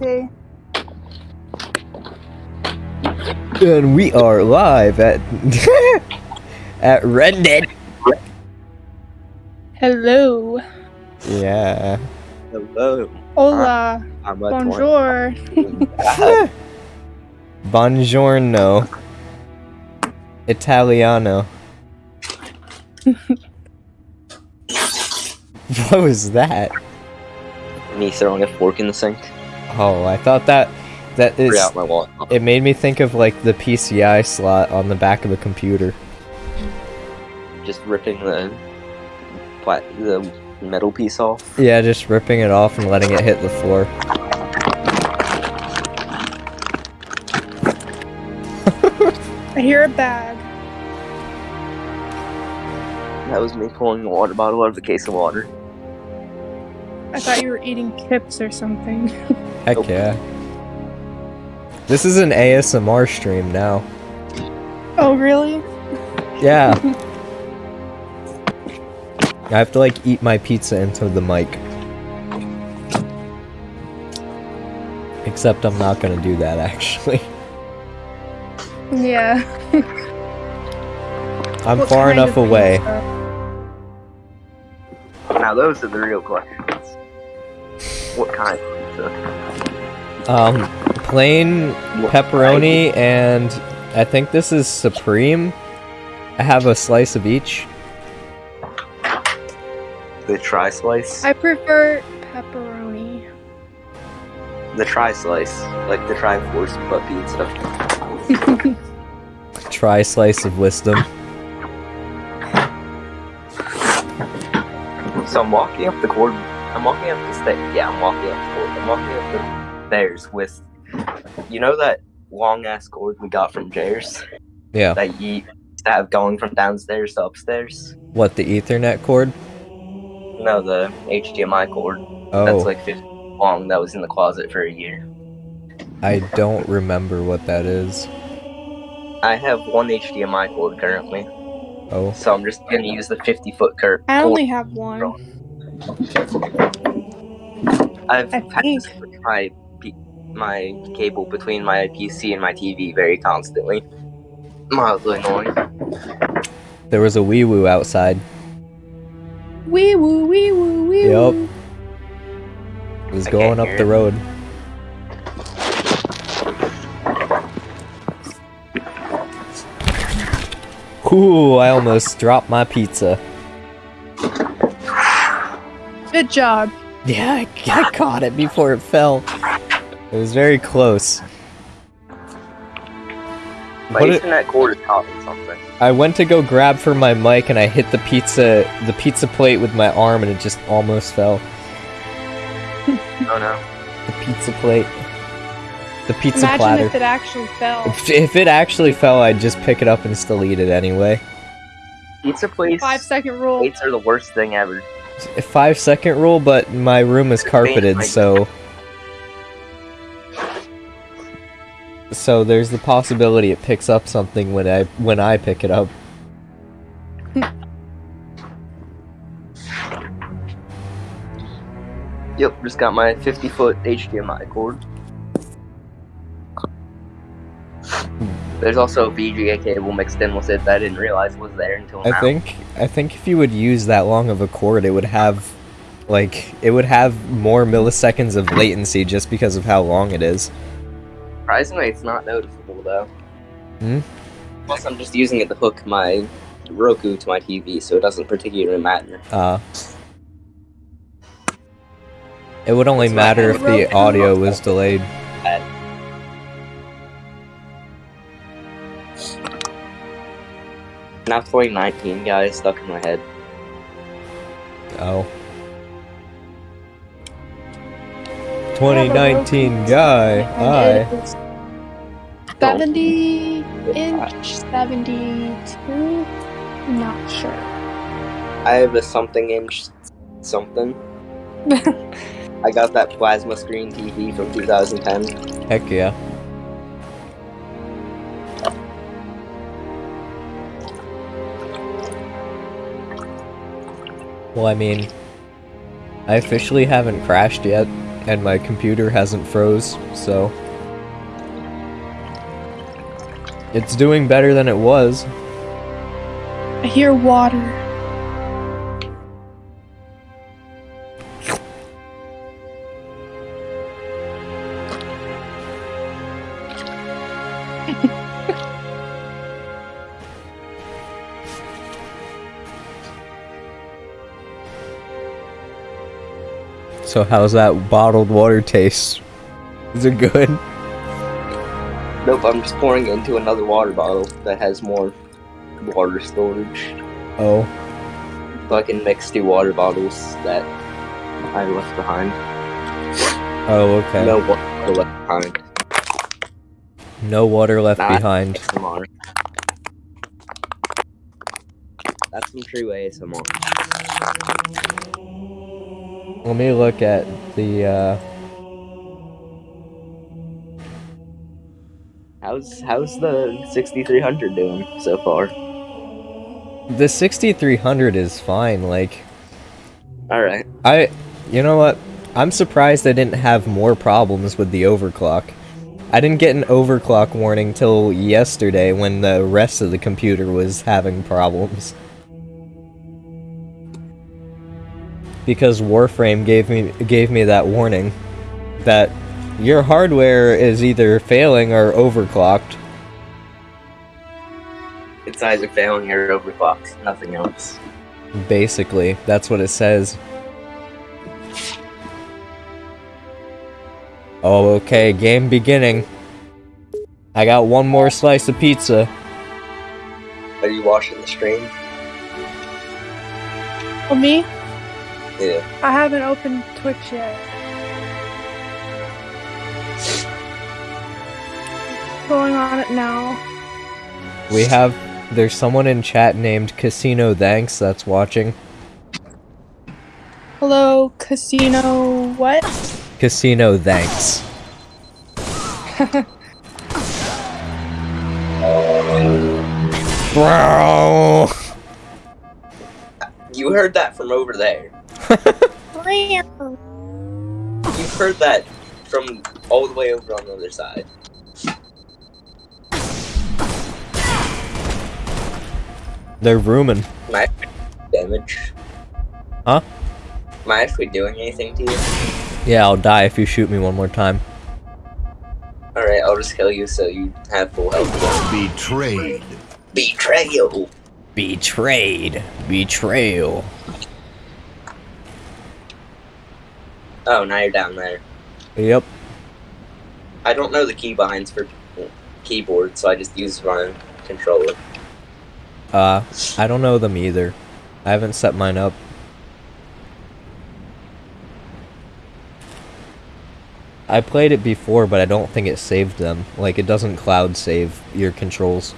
latte. And we are live at at Reddit. Hello. Yeah. Hello. Hola. I'm a Bonjour. Buongiorno. Italiano. what was that? Me throwing a fork in the sink. Oh, I thought that that is. Free out my wallet. It made me think of like the PCI slot on the back of a computer. Just ripping the pla- the metal piece off. Yeah, just ripping it off and letting it hit the floor. I hear a bag. That was me pulling the water bottle out of the case of water. I thought you were eating chips or something. Heck Nope. yeah. This is an ASMR stream now. oh, really? Yeah. I have to like eat my pizza into the mic. Except I'm not gonna do that actually. Yeah. I'm What far enough away. Now those are the real questions. What kind of pizza? Um, plain What pepperoni and I think this is supreme. I have a slice of each. The tri slice. I prefer pepperoni. The tri slice, like the Triforce butt pizza. Try slice of wisdom. So I'm walking up the cord. I'm walking up the stairs. Yeah, I'm walking up the cord. I'm walking up the stairs with, you know, that long ass cord we got from Jair's Yeah. that you have going from downstairs to upstairs. What the Ethernet cord? No, the HDMI cord. Oh, That's like 50 long. That was in the closet for a year. I don't remember what that is. I have one HDMI cord currently, Oh, so I'm just gonna use the 50 foot cur- I cord. only have one. I've I had to switch my my cable between my PC and my TV very constantly. Mildly annoying. there was a wee woo outside. Wee woo, wee woo, wee Yup. woo. It was I going up the it. road. Ooh, I almost dropped my pizza. Good job. Yeah, I, I caught it before it fell. It was very close. My What it- Ethernet cord is caught something. I went to go grab for my mic and I hit the pizza the pizza plate with my arm and it just almost fell. Oh no. The pizza plate. The pizza Imagine platter. if it actually fell. If, if it actually fell, I'd just pick it up and still eat it anyway. Pizza place Five second rule. plates are the worst thing ever. A five second rule, but my room is carpeted, so so there's the possibility it picks up something when I when I pick it up. Yep, just got my 50 foot HDMI cord. There's also VGA cable mixed in with it that I didn't realize was there until now. I think I think if you would use that long of a cord, it would have like it would have more milliseconds of latency just because of how long it is. Surprisingly, it's not noticeable though. Hmm? Plus, I'm just using it to hook my Roku to my TV, so it doesn't particularly matter. Uh it would only That's matter if the Roku. audio was delayed. Now 2019 guys stuck in my head. Oh. 2019 guy. Hi. 70 inch, 72? Not sure. I have a something inch something. I got that plasma screen TV from 2010. Heck yeah. Well, I mean, I officially haven't crashed yet. and my computer hasn't froze, so it's doing better than it was. I hear water. So how's that bottled water taste? Is it good? Nope, I'm just pouring it into another water bottle that has more water storage. Oh, So I can mix two water bottles that I left behind. oh, okay. No water left behind. No water left Nah. behind. ASMR. That's some true ASMR. Let me look at the, uh, How's how's the 6300 doing so far? the 6300 is fine, like, All right. I, you know what? I'm surprised I didn't have more problems with the overclock. I didn't get an overclock warning till yesterday when the rest of the computer was having problems. Because Warframe gave me gave me that warning that your hardware is either failing or overclocked. It's either failing or overclocked. Nothing else. Basically, that's what it says. Oh, okay, game beginning. I got one more slice of pizza. Are you watching the stream? Well, me? Yeah. I haven't opened Twitch yet. Going on it now. We have there's someone in chat named Casino Thanks that's watching. Hello, casino. What? Casino Thanks. Bro. You heard that from over there. You heard that from all the way over on the other side. They're rooming. Am I damage? Huh? Am I actually doing anything to you? Yeah, I'll die if you shoot me one more time. Alright, I'll just kill you so you have full health. Betrayed. Betrayal! Betrayed. Betrayal. Oh, now you're down there. Yep. I don't know the keybinds for keyboard, so I just use my controller. Uh, I don't know them either. I haven't set mine up. I played it before, but I don't think it saved them. Like, it doesn't cloud save your controls.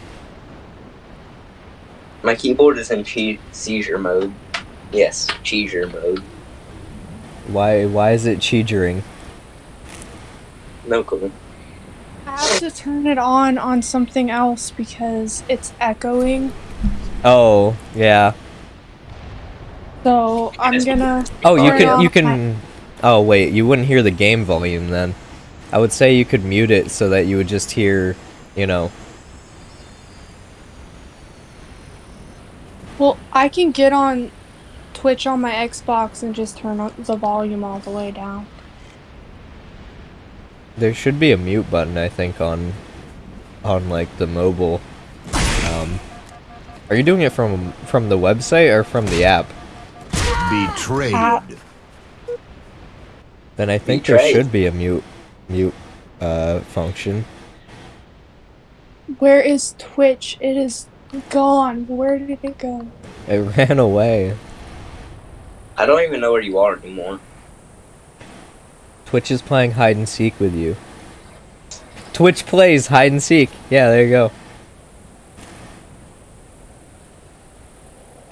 My keyboard is in seizure mode. Yes, seizure mode. Why, why is it cheegering? No clue. I have to turn it on on something else because it's echoing. Oh, yeah. So I'm gonna. Oh, you can, you off can... Oh, wait, you wouldn't hear the game volume then. I would say you could mute it so that you would just hear, you know... Well, I can get on Twitch on my Xbox and just turn the volume all the way down. There should be a mute button, I think, on, on like the mobile. Um, are you doing it from from the website or from the app? Betrayed. Ah. Then I think there should be a mute, mute, uh, function. Where is Twitch? It is gone. Where did it go? It ran away. I don't even know where you are anymore. Twitch is playing hide and seek with you. Twitch plays hide and seek. Yeah, there you go.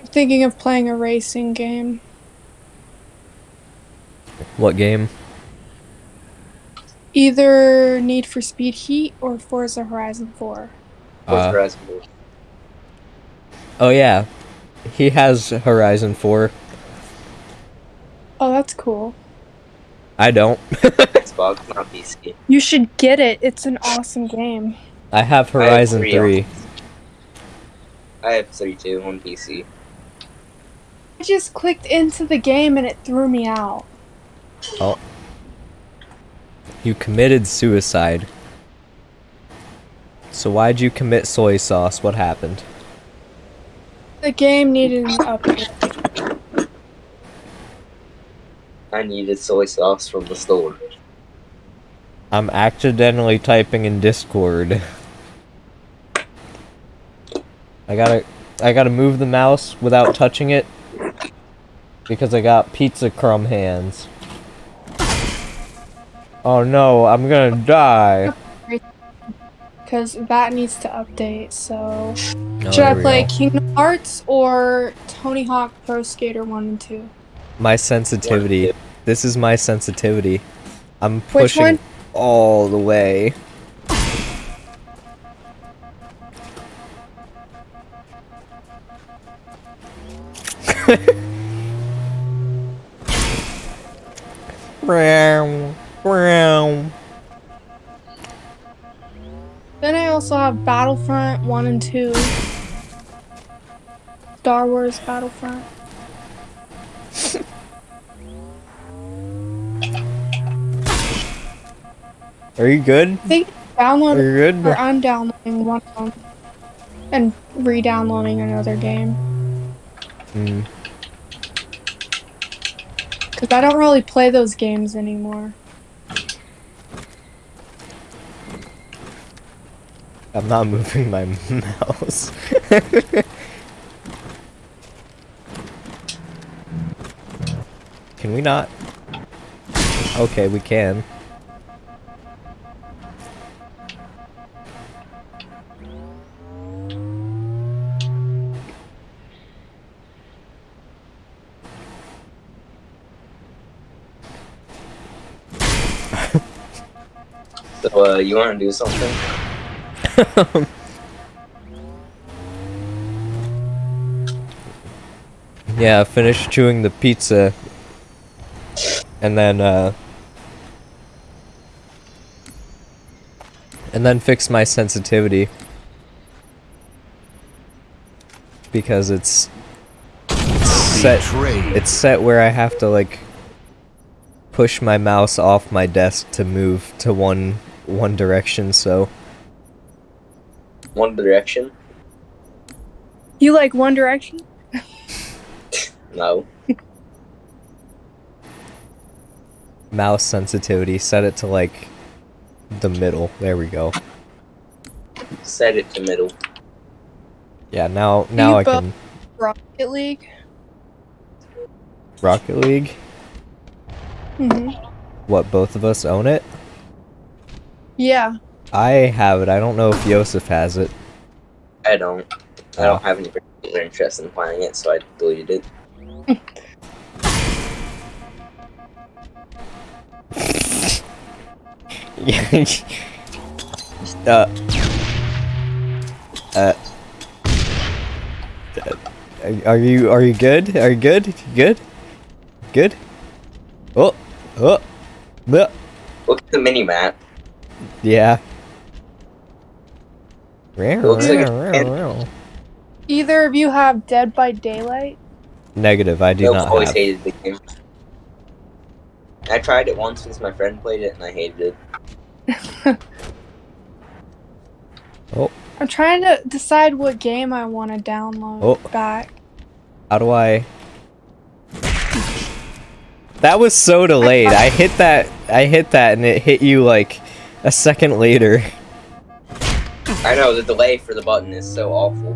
I'm thinking of playing a racing game. What game? Either Need for Speed Heat or Forza Horizon 4. What's Uh, Horizon Four? oh yeah, he has Horizon 4. Oh, that's cool. I don't. Xbox, not PC. You should get it. It's an awesome game. I have I have Horizon three 3. I have three two on PC. I just clicked into the game and it threw me out. Oh. You committed suicide. So why'd you commit soy sauce? What happened? The game needed an update. I needed soy sauce from the store. I'm accidentally typing in Discord. I gotta I gotta move the mouse without touching it because I got pizza crumb hands. Oh no, I'm gonna die. Because that needs to update, so. Oh, Should I play go. Kingdom Hearts or Tony Hawk Pro Skater 1 and 2? My sensitivity. This is my sensitivity. I'm pushing all the way. Then I also have Battlefront 1 and 2. Star Wars Battlefront. Are you good? I think Are download you good? or I'm downloading one of them and re-downloading another game Mm. because I don't really play those games anymore. I'm not moving my mouse. can we not? Okay, we can. So, uh, you want to do something? yeah, finish chewing the pizza. And then, uh... And then fix my sensitivity. Because it's... it's set... It's set where I have to, like... Push my mouse off my desk to move to one one direction, so... One Direction? You like One Direction? No. Mouse sensitivity, set it to, like... The middle. There we go. Set it to middle. Yeah, now now you I can Rocket League. Rocket League. hmm What both of us own it? Yeah. I have it. I don't know if Yosef has it. I don't. I Oh. don't have any particular interest in playing it, so I deleted it. uh. Uh. Are- Are you are you good? Are you good? You good? Good? Oh, oh, bleh. Look at the mini map. Yeah. looks like a- Either of you have Dead by Daylight? Negative. I do Nope, not always have. hated the game. I tried it once since my friend played it, and I hated it. Oh I'm trying to decide what game I want to download Oh. back. How do I? That was so delayed. I hit that. I hit that, and it hit you like a second later. I know the delay for the button is so awful.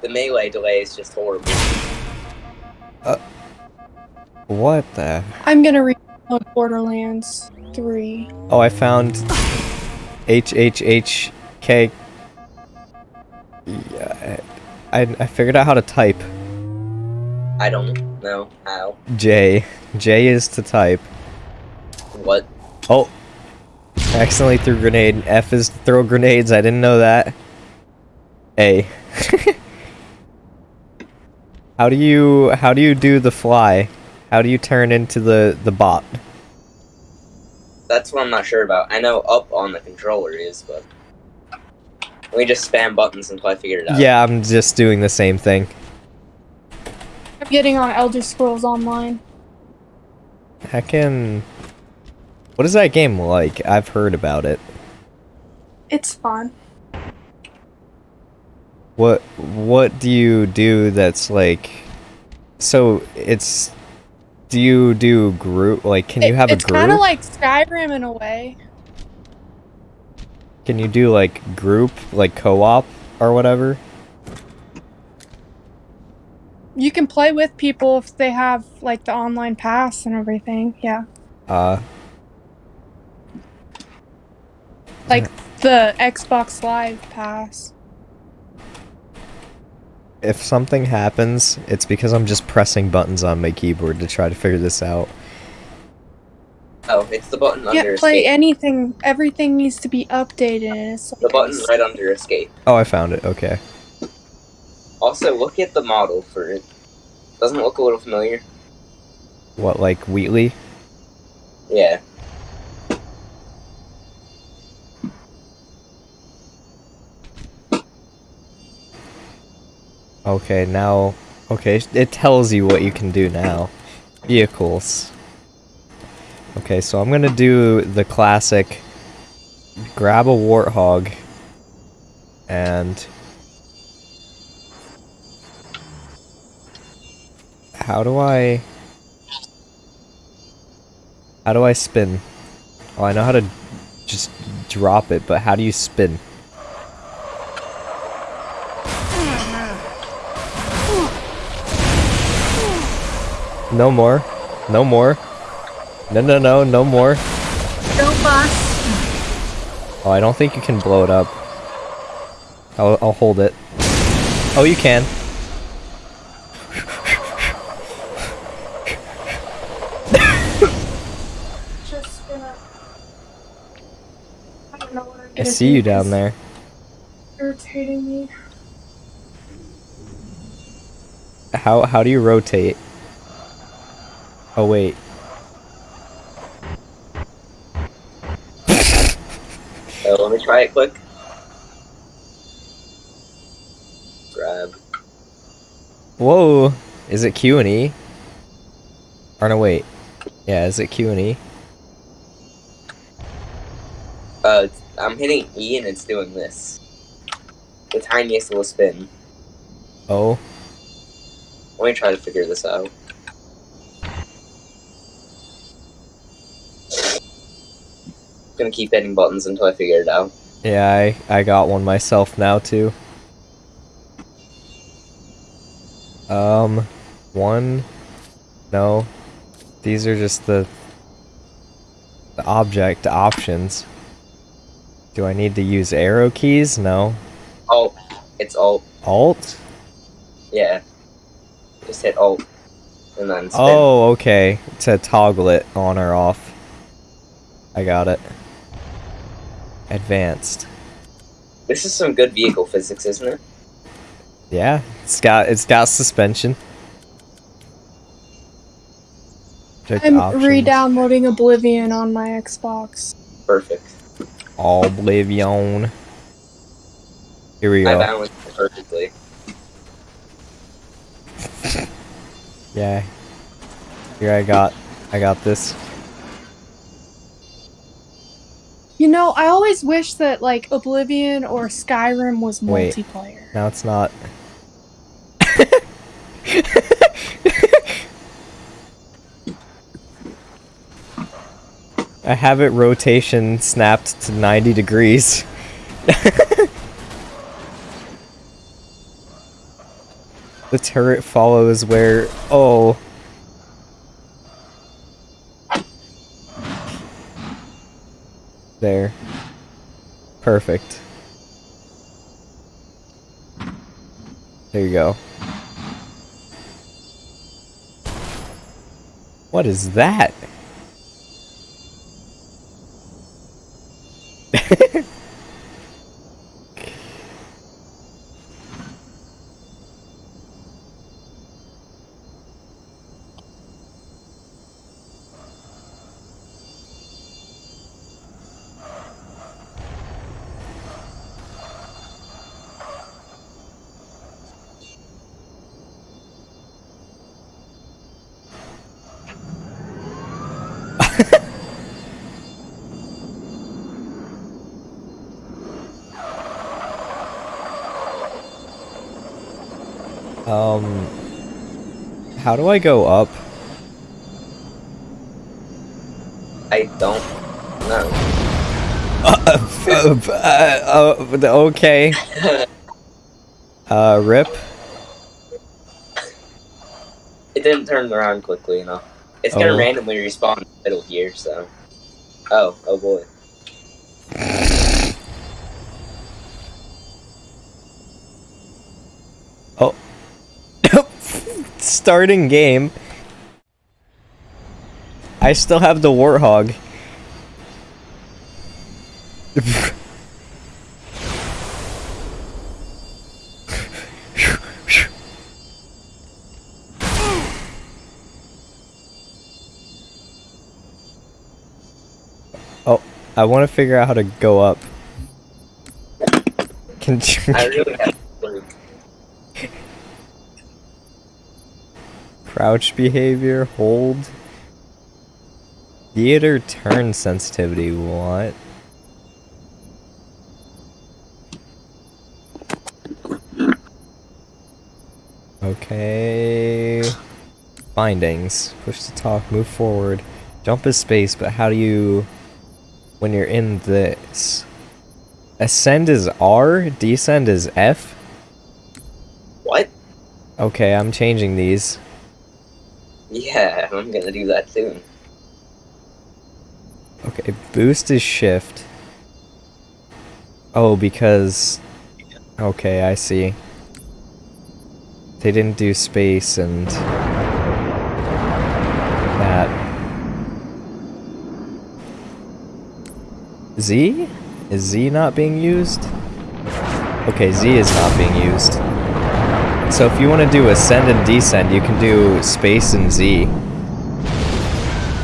The melee delay is just horrible. Uh, What the? I'm gonna re-download Borderlands 3. Oh, I found H H H K. Yeah, I I figured out how to type. I don't know how. J. J is to type. What? Oh. I accidentally threw grenade. F is throw grenades. I didn't know that. A. how do you how do you do the fly? How do you turn into the the bot? That's what I'm not sure about. I know up on the controller is, but we just spam buttons until I figure it out. Yeah, I'm just doing the same thing. I'm getting on Elder Scrolls Online. Heckin. What is that game like? I've heard about it. It's fun. What what do you do that's like so it's do you do group like can you have a group? it's kind of like Skyrim in a way. Can you do like group like co-op or whatever? You can play with people if they have like the online pass and everything. Yeah, Uh like the Xbox Live pass. if something happens, it's because I'm just pressing buttons on my keyboard to try to figure this out. Oh, it's the button Yeah, under play escape. anything. Everything needs to be updated. It's like the button right under escape. Oh, I found it. Okay. Also, look at the model for it. Doesn't it look a little familiar? What like Wheatley? Yeah. Okay, now okay, it tells you what you can do now. Vehicles. Okay, so I'm to do the classic grab a warthog and How do I How do I spin? Oh, I know how to just drop it, but how do you spin? No more. No more. No, no, no, no more. Don't bust. Oh, I don't think you can blow it up. I'll, I'll hold it. Oh, you can. I don't know what I'm I gonna see you down there. Irritating me. How how do you rotate? Oh wait. So let me try it quick. Grab. Whoa. Is it Q and E? Or no wait. Yeah, is it Q and E? Uh, I'm hitting E and it's doing this. The tiniest little spin. Oh. Let me try to figure this out. Gonna keep hitting buttons until I figure it out. Yeah, I, I got one myself now too. Um, one, no, these are just the, the object options. Do I need to use arrow keys? No. Alt. It's Alt. Alt? Yeah. Just hit Alt. And then spin. Oh, okay. To toggle it on or off. I got it. Advanced. This is some good vehicle physics, isn't it? Yeah, it's got it's got suspension. Check I'm options. re-downloading Oblivion on my Xbox. Perfect. Oblivion. Here we go. I balanced it perfectly. Yeah. Here I got I got this. You know, I always wish that like Oblivion or Skyrim was Wait. multiplayer. Now it's not. I have it rotation snapped to 90 degrees. the turret follows where. Oh. There. Perfect. There you go. What is that? How do I go up? I don't know. Uh, uh, uh, okay. Uh, rip. It didn't turn around quickly enough. It's gonna Oh. randomly respawn in the middle here, so. Oh, oh boy. Starting game. I still have the warthog. oh, I want to figure out how to go up. Can I really have to Crouch behavior, hold. Theater turn sensitivity, what? Okay. Findings. Push to talk, move forward. Jump is space, but how do you... When you're in this... Ascend is R, descend is F? What? Okay, I'm changing these. I'm gonna do that soon. Okay, boost is shift. Oh, because... Okay, I see. They didn't do space and... That. Z? Is Z not being used? Okay, Z is not being used. So if you want to do ascend and descend, you can do space and Z.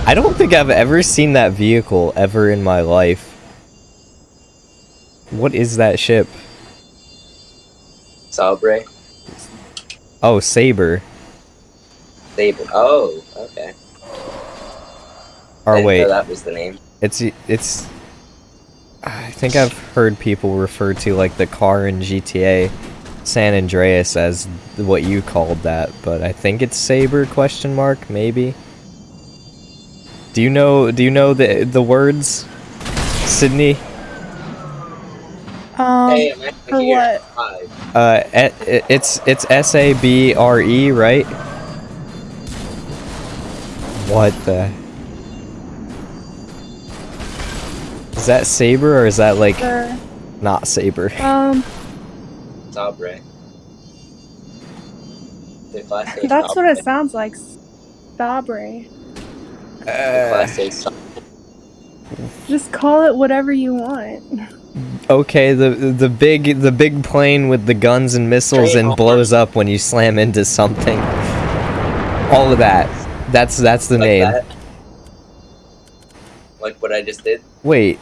I don't think I've ever seen that vehicle ever in my life. What is that ship? Sabre. Oh, Saber. Saber. Oh, okay. Or wait, that was the name. it's it's. I think I've heard people refer to like the car in GTA San Andreas as what you called that, but I think it's Saber question mark maybe. Do you know do you know the the words? Sydney? Um, hey, I'm for what? Uh it's it's S A B R E, right? What the Is that Saber or is that like Sure. not Saber? Um, Sabre. The class A that's what it sounds like. Sabre. The Uh, class A Sabre. Just call it whatever you want. okay, the the big the big plane with the guns and missiles and blows up when you slam into something. All of that. That's that's the Like name. that. Like what I just did. Wait.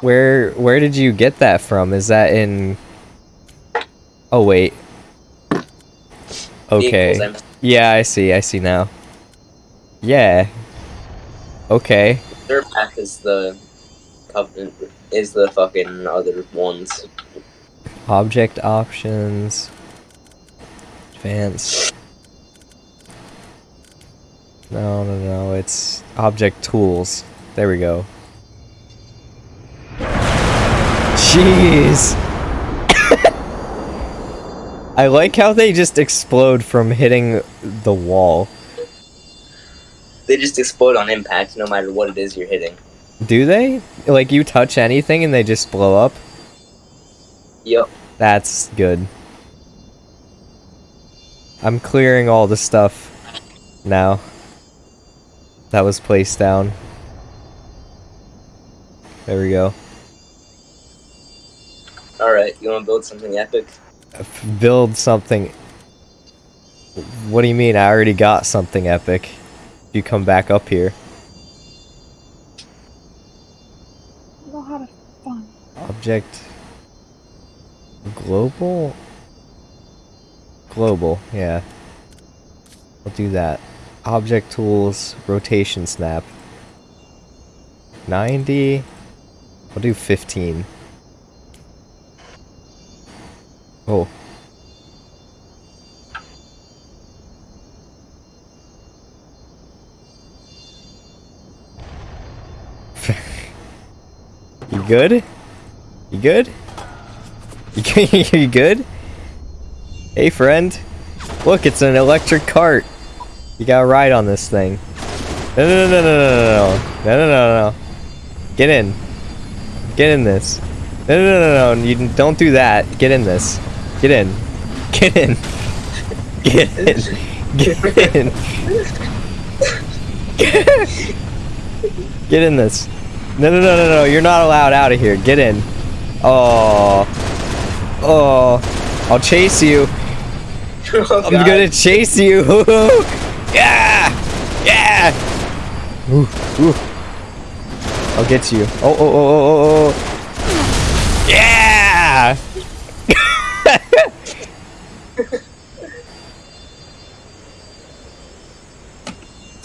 Where where did you get that from? Is that in Oh wait. Okay. Yeah, I see. I see now. Yeah. Okay. Their path is the covenant is the fucking other ones. Object options. Advanced. No, no, no. It's object tools. There we go. Jeez. I like how they just explode from hitting the wall. They just explode on impact no matter what it is you're hitting. Do they? Like you touch anything and they just blow up? Yup. That's good. I'm clearing all the stuff now that was placed down. There we go. Alright, you wanna build something epic? Build something. What do you mean? I already got something epic. You come back up here. I don't know how to fun. Object. Global? Global, yeah. We'll do that. Object tools, rotation snap. 90. We'll do 15. Oh. You good? You good? You, good? Hey, friend. Look, it's an electric cart. You got a ride on this thing. No, no, no, no, no, no, no, no, no, no, no, no. Get in. Get in this. No, no, no, no, no. You don't do that. Get in this. Get in. Get in. Get in. Get in. Get in this. No, no, no, no, no. You're not allowed out of here. Get in. Oh. Oh. I'll chase you. Oh, I'm God. gonna chase you. yeah. Yeah. Ooh, ooh. I'll get you. Oh, oh, oh, oh, oh, oh. Yeah.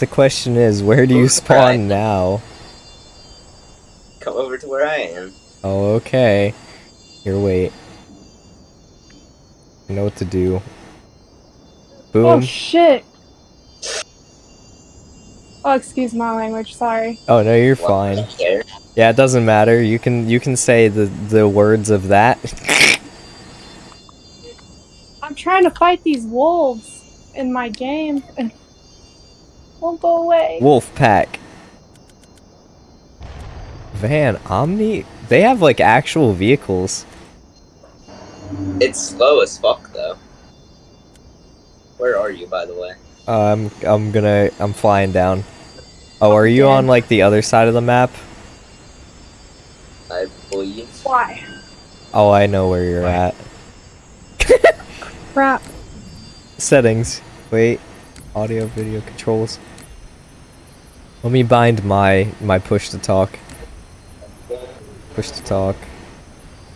the question is, where do you spawn now? Come over to where I am. Oh, okay. Here, wait. I know what to do. Boom. Oh shit. Oh, excuse my language. Sorry. Oh no, you're What? fine. Yeah, it doesn't matter. You can you can say the the words of that. I'm trying to fight these wolves in my game and won't go away. Wolf pack. Van Omni. They have like actual vehicles. It's slow as fuck though. Where are you, by the way? Uh, I'm I'm gonna I'm flying down. Oh, are you on like the other side of the map? I believe. Why? Oh, I know where you're at. Crap. Settings. Wait. Audio, video controls. Let me bind my my push to talk. Push to talk.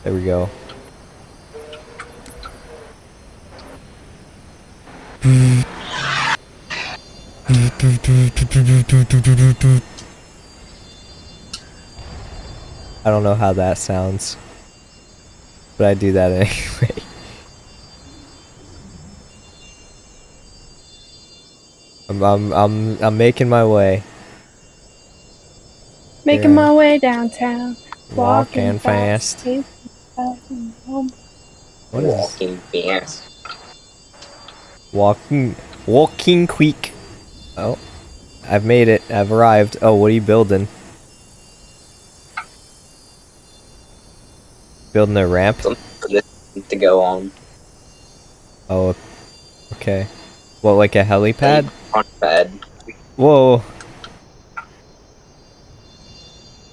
There we go. I don't know how that sounds. But I do that anyway. I'm I'm I'm I'm making my way. Making Yeah. my way downtown. Walking fast. fast. What is Walking fast. walking walking quick? Oh. I've made it. I've arrived. Oh, what are you building? Building a ramp? Something to go on. Oh, okay. What, like a helipad? On bed. Whoa.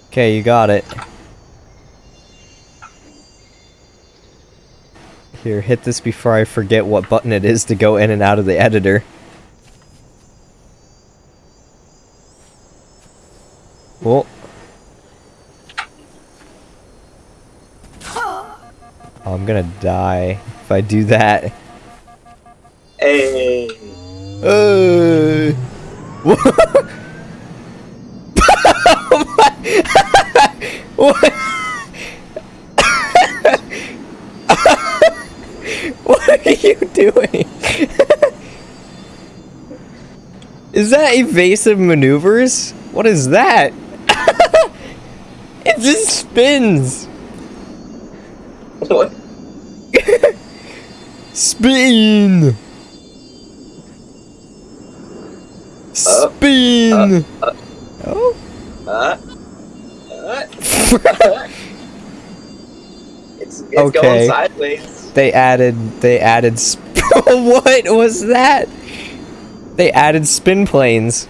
Okay, you got it. Here, hit this before I forget what button it is to go in and out of the editor. Well. Oh, I'm gonna die if I do that. Hey. Uh, what? what are you doing? is that evasive maneuvers? What is that? it just spins. What? Spin. Uh, Spin. oh. Uh, uh, it's it's Okay. going sideways. They added. They added. Sp- what was that? They added spin planes.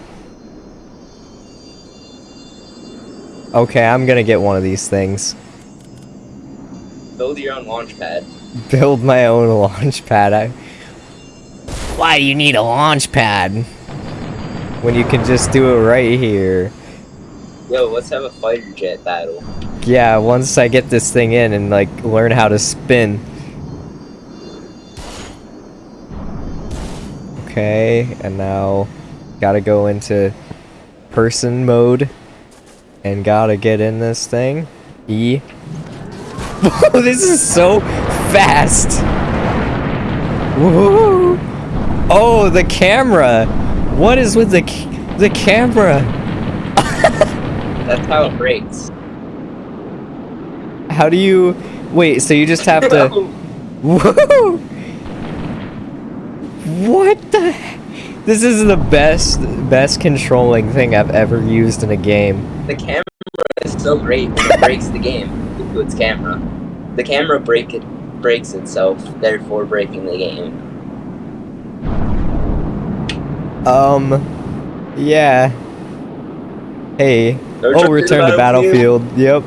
Okay, I'm gonna get one of these things. Build your own launch pad. Build my own launch pad. I... Why do you need a launch pad? When you can just do it right here. Yo, let's have a fighter jet battle. Yeah, once I get this thing in and like learn how to spin. Okay, and now gotta go into person mode and gotta get in this thing. E. Whoa, this is so fast. Woo! Oh, the camera. What is with the the camera? That's how it breaks. How do you... Wait, so you just have to... What the... This is the best, best controlling thing I've ever used in a game. The camera is so great it breaks the game to its camera. The camera break it breaks itself, therefore breaking the game. Um... Yeah. Hey. No Oh, return to battlefield. Yep.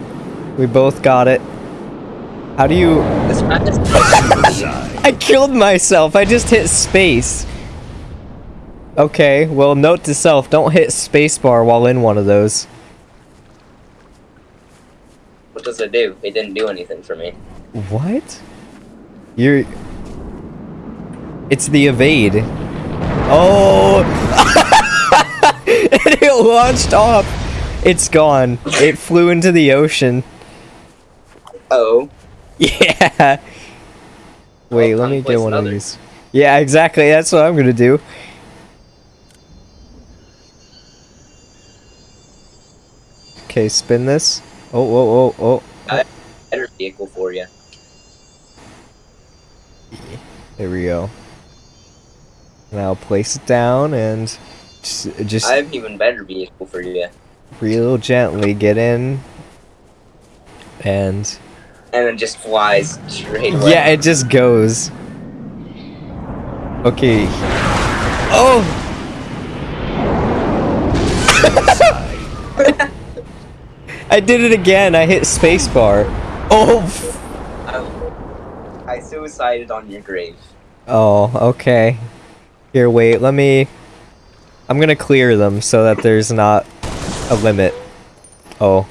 We both got it. How do you... This map is Suicide. I killed myself. I just hit space. Okay, well, note to self, don't hit spacebar while in one of those. What does it do? It didn't do anything for me. What? You're... It's the evade. Oh! and it launched off. It's gone. It flew into the ocean. Oh, Yeah. Wait, let me get one of these. Yeah, exactly. That's what I'm gonna do. Okay, spin this. Oh, oh, oh, oh. better vehicle for you. There we go. Now place it down and just, just I have an even better vehicle for you. real gently get in. And And it just flies straight away. yeah, it just goes. Okay. Oh! I did it again. I hit spacebar. Oh. I suicided on your grave. Oh, okay. Here, wait. Let me. I'm gonna clear them so that there's not a limit. Oh.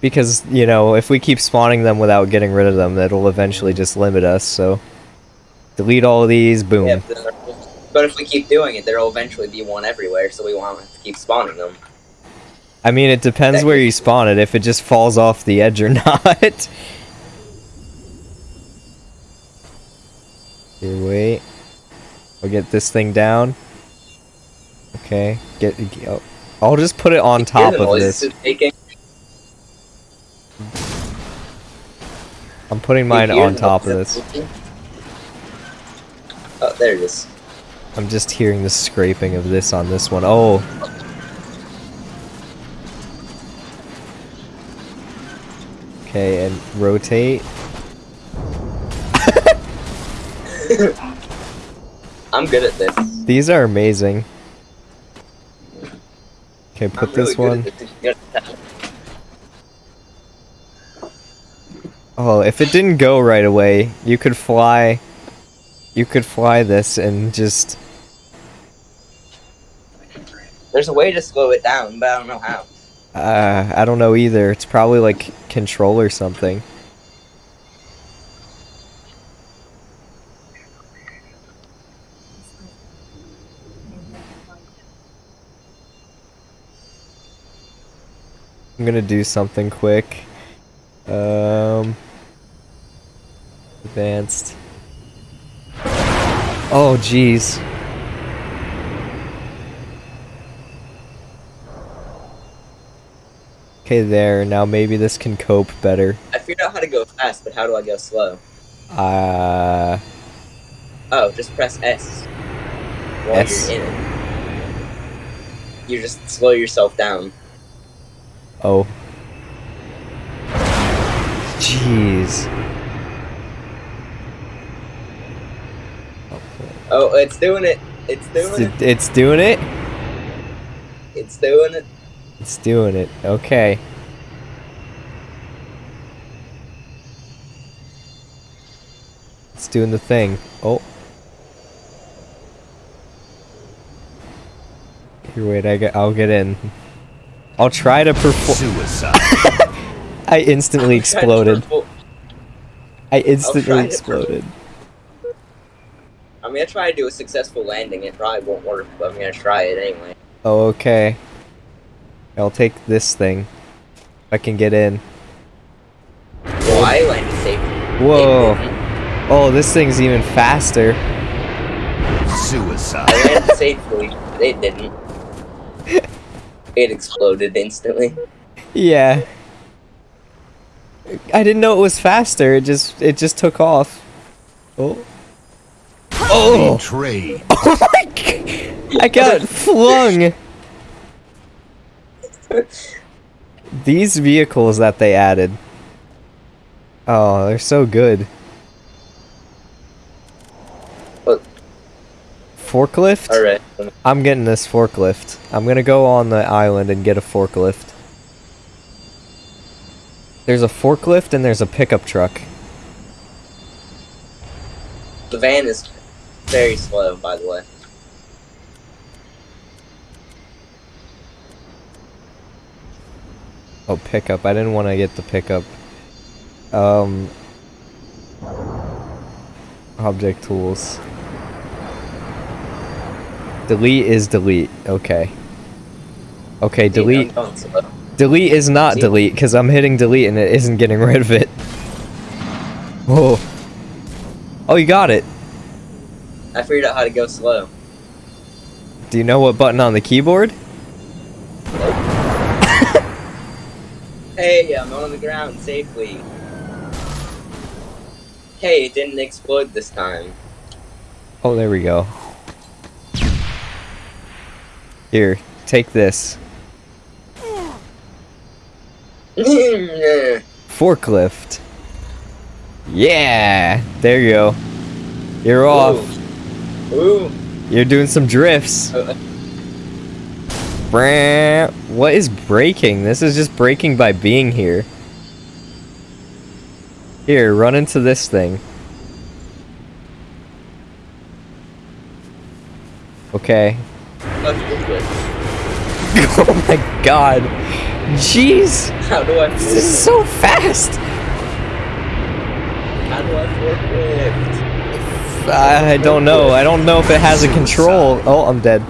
Because, you know, if we keep spawning them without getting rid of them, that'll eventually just limit us, so. Delete all of these, boom. Yeah, but- if we keep doing it, there'll eventually be one everywhere, so we won't have to keep spawning them. I mean, it depends where you spawn it, if it just falls off the edge or not. Here, wait. I'll get this thing down. Okay, get. get- oh, I'll just put it on top of this. making? I'm putting mine on top of this. Oh, there it is. I'm just hearing the scraping of this on this one. Oh. Okay, and rotate. I'm good at this. These are amazing. Okay, put really this one. at this. You're gonna tell. Oh, if it didn't go right away, you could fly. You could fly this and just. There's a way to slow it down, but I don't know how. Uh, I don't know either. It's probably like control or something. I'm gonna do something quick. Um, advanced. Oh, jeez. Okay, there. Now maybe this can cope better. I figured out how to go fast, but how do I go slow? Uh, Oh, just press S while S. you're in it. You just slow yourself down. oh. Jeez. Oh, it's doing it. It's doing it. It's, it's doing it? It's doing it. It's doing it. Okay. It's doing the thing. Oh. Here, wait, I get, I'll get in. I'll try to perform. Suicide. I instantly I'm trying to exploded. I instantly exploded. I'm gonna try to do a successful landing. It probably won't work, but I'm gonna try it anyway. Oh, okay. I'll take this thing. I can get in. Well, I landed safe. Whoa. Oh, this thing's even faster. Suicide. I landed safely. They didn't. It exploded instantly. Yeah. I didn't know it was faster. It just it just took off. Oh. Oh. Betrayed. Oh my g- I got flung. These vehicles that they added. Oh, they're so good. What? Forklift? Alright. I'm getting this forklift. I'm gonna go on the island and get a forklift. There's a forklift and there's a pickup truck. The van is very slow, by the way. Oh, pickup. I didn't want to get the pickup. Um. Object tools. Delete is delete. Okay. Okay, delete. I'm going slow. Delete is not delete because I'm hitting delete and it isn't getting rid of it. Whoa. Oh, you got it. I figured out how to go slow. Do you know what button on the keyboard? Hey, I'm on the ground safely. Hey, it didn't explode this time. Oh, there we go. Here, take this. Forklift. Yeah! There you go. You're off. Ooh. You're doing some drifts. Uh. What is braking? This is just braking by being here. Here, run into this thing. Okay. let's do it. oh my god. Jeez! How do I This is so fast! How do I forklift? I don't know. I don't know if it has a control. Oh, I'm dead.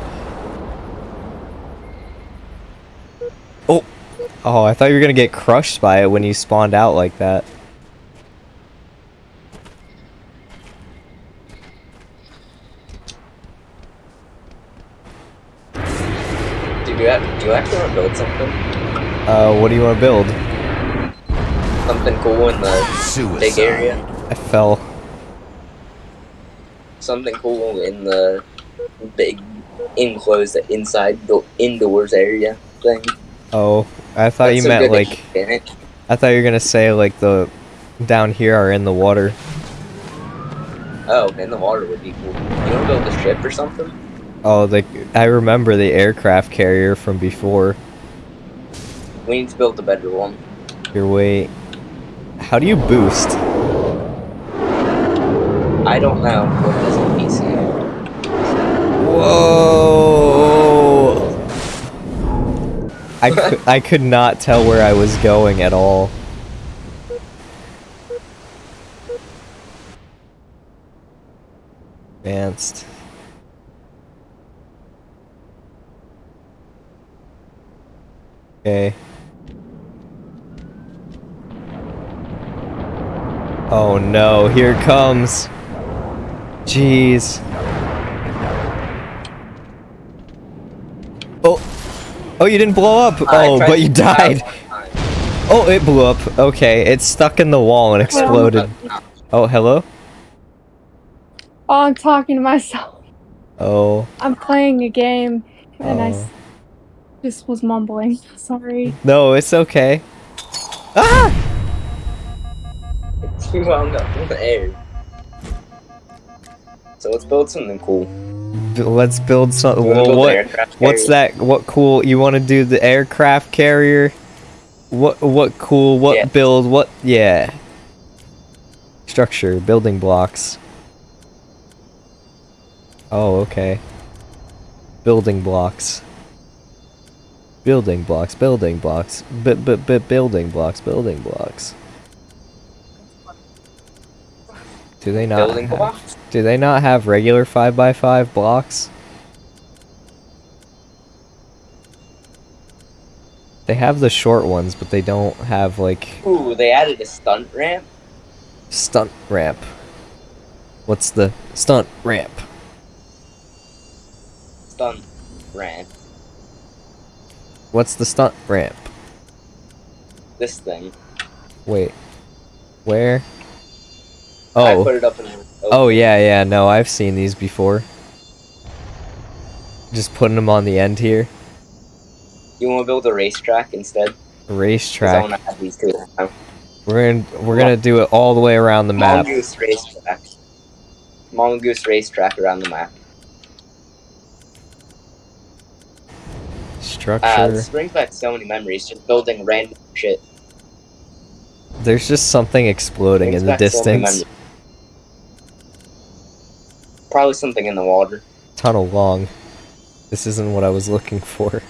Oh. Oh, I thought you were gonna get crushed by it when you spawned out like that. Do you, have, do you actually want to build something? Uh, what do you want to build? Something cool in the Suicide. big area? I fell. Something cool in the big enclosed inside the indoors area thing? Oh, I thought you That's so meant like. I thought you were gonna say like the down here are in the water. Oh, in the water would be cool. You want to build a ship or something? Oh, the I remember the aircraft carrier from before. We need to build a better one. Here, wait. How do you boost? I don't know what it is on PC. Whoa! I could, I could not tell where I was going at all. Advanced. Okay. Oh no, here comes. Jeez. Oh. Oh, you didn't blow up. I Oh, but you died. Oh, it blew up. Okay, it's stuck in the wall and exploded. Oh, hello? Oh, I'm talking to myself. Oh. I'm playing a game, and I Oh. s- just was mumbling. Sorry. No, it's okay. Ah! You wound up in the air. So let's build something cool. Let's build something. You wanna Well, build what? What's that? What cool? You want to do the aircraft carrier? What? What cool? What Yeah. build? What? Yeah. Structure, building blocks. Oh, okay. Building blocks. Building blocks, building blocks, b b b building blocks, building blocks. Do they not? Building have- blocks? Do they not have regular five by five blocks? They have the short ones, but they don't have like Ooh, they added a stunt ramp. stunt ramp. What's the stunt ramp? Stunt ramp. What's the stunt ramp? This thing. Wait, Where? I Oh. put it up in. Oh yeah, yeah. No, I've seen these before. Just putting them on the end here. You want to build a racetrack instead? I Racetrack. want to have these two. We're gonna we're gonna do it all the way around the map. Mongoose racetrack. Mongoose racetrack around the map. Uh, Structure. this brings back so many memories. Just building random shit. There's just something exploding in the so distance. memories. Probably something in the water. Tunnel long. This isn't what I was looking for.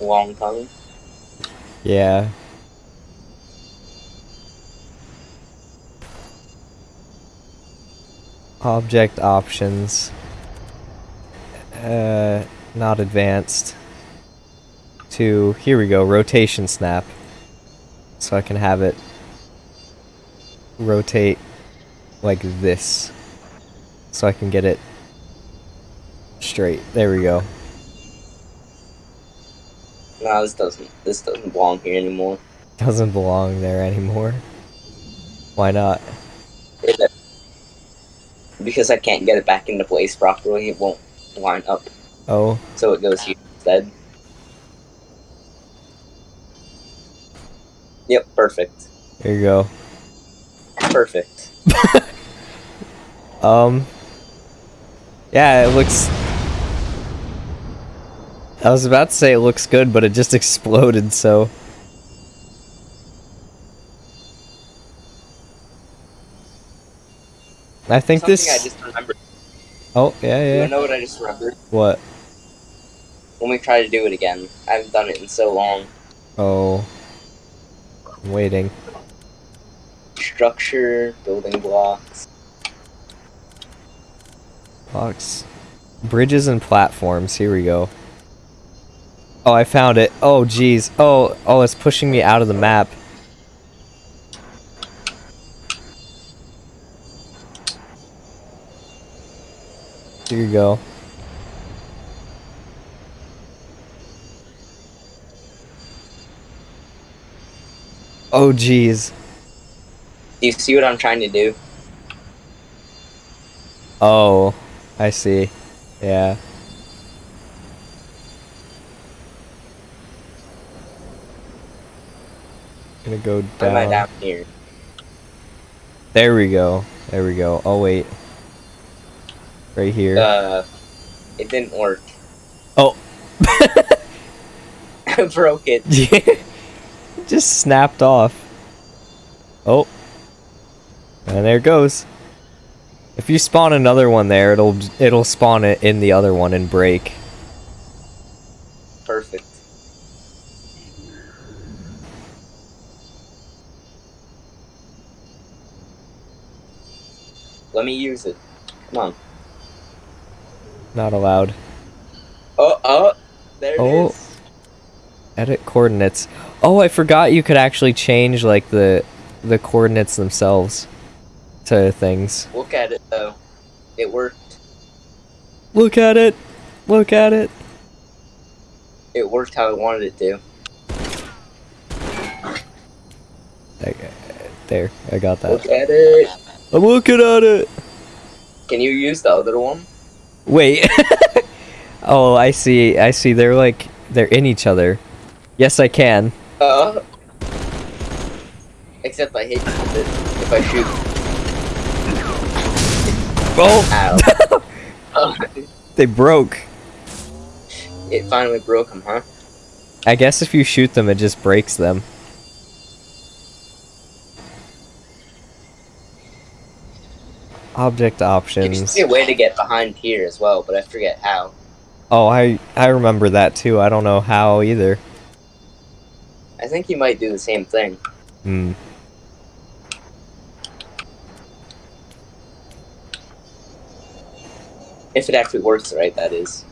Long tongue. Yeah. Object options. Uh, not advanced. To, here we go, rotation snap. So I can have it rotate like this. So I can get it straight. There we go. No, this doesn't. This doesn't belong here anymore. Doesn't belong there anymore. Why not? Because I can't get it back into place properly, it won't line up. Oh, So it goes here instead. Yep, perfect. there you go. Perfect. Um. Yeah, it looks. I was about to say it looks good, but it just exploded, so. I think Something this. I just remembered. Oh, yeah, yeah. wanna know what I just remembered? What? When we try to do it again. I haven't done it in so long. Oh. I'm waiting. Structure, building blocks. Blocks. Bridges and platforms. Here we go. Oh, I found it. Oh, jeez. Oh, oh, it's pushing me out of the map. Here you go. Oh, jeez. Do you see what I'm trying to do? Oh, I see. Yeah. Gonna go Am I down. down here? There we go. There we go. Oh wait. Right here. Uh, it didn't work. Oh. I broke it. Just snapped off. Oh. And there it goes. If you spawn another one there, it'll it'll spawn it in the other one and break. Perfect. Let me use it. Come on. Not allowed. Oh, oh, there it Oh. is. Edit coordinates. Oh, I forgot you could actually change like the the coordinates themselves to things. Look at it though. It worked. Look at it. Look at it. It worked how I wanted it to. I- There, I got that. Look at it. I'm looking at it. Can you use the other one? Wait. oh, I see. I see. They're like they're in each other. Yes, I can. Uh. Except I hate if I shoot. Oh, Ow. Oh, they broke. it finally broke them, huh? I guess if you shoot them, it just breaks them. Object options. be a way to get behind here as well, but I forget how. Oh, I I remember that too. I don't know how either. I think you might do the same thing. Hmm. If it actually works right, that is.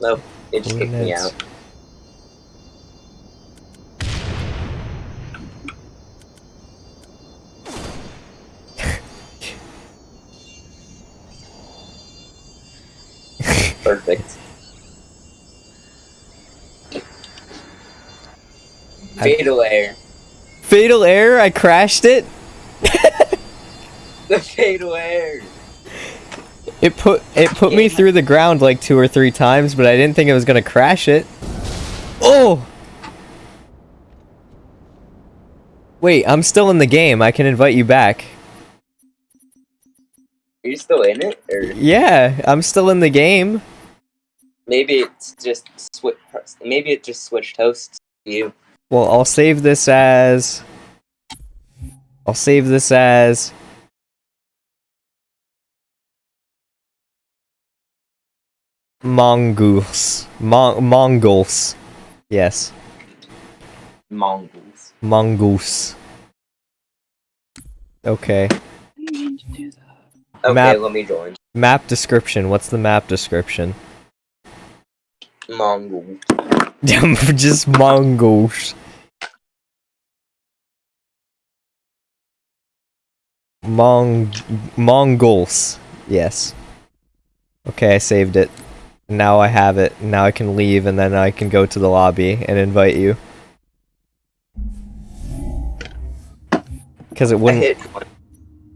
Nope, it just kicked me out. Perfect. I- Fatal air. Fatal error, I crashed it. The fatal air. It put it put me through the ground like two or three times, but I didn't think it was gonna crash it. Oh! Wait, I'm still in the game. I can invite you back. Are you still in it, or Yeah, I'm still in the game. maybe it's just swi- Maybe it just switched hosts to you. Well, I'll save this as. I'll save this as. Mongoose. Mon- Mongols. Yes. Mongols. Mongoose. Okay. I didn't mean to do that. Okay, Map. let me join. Map description. What's the map description? Mongol. Just Mongols. Mong Mongols. Yes. Okay, I saved it. Now I have it. Now I can leave and then I can go to the lobby and invite you. Cuz it wouldn't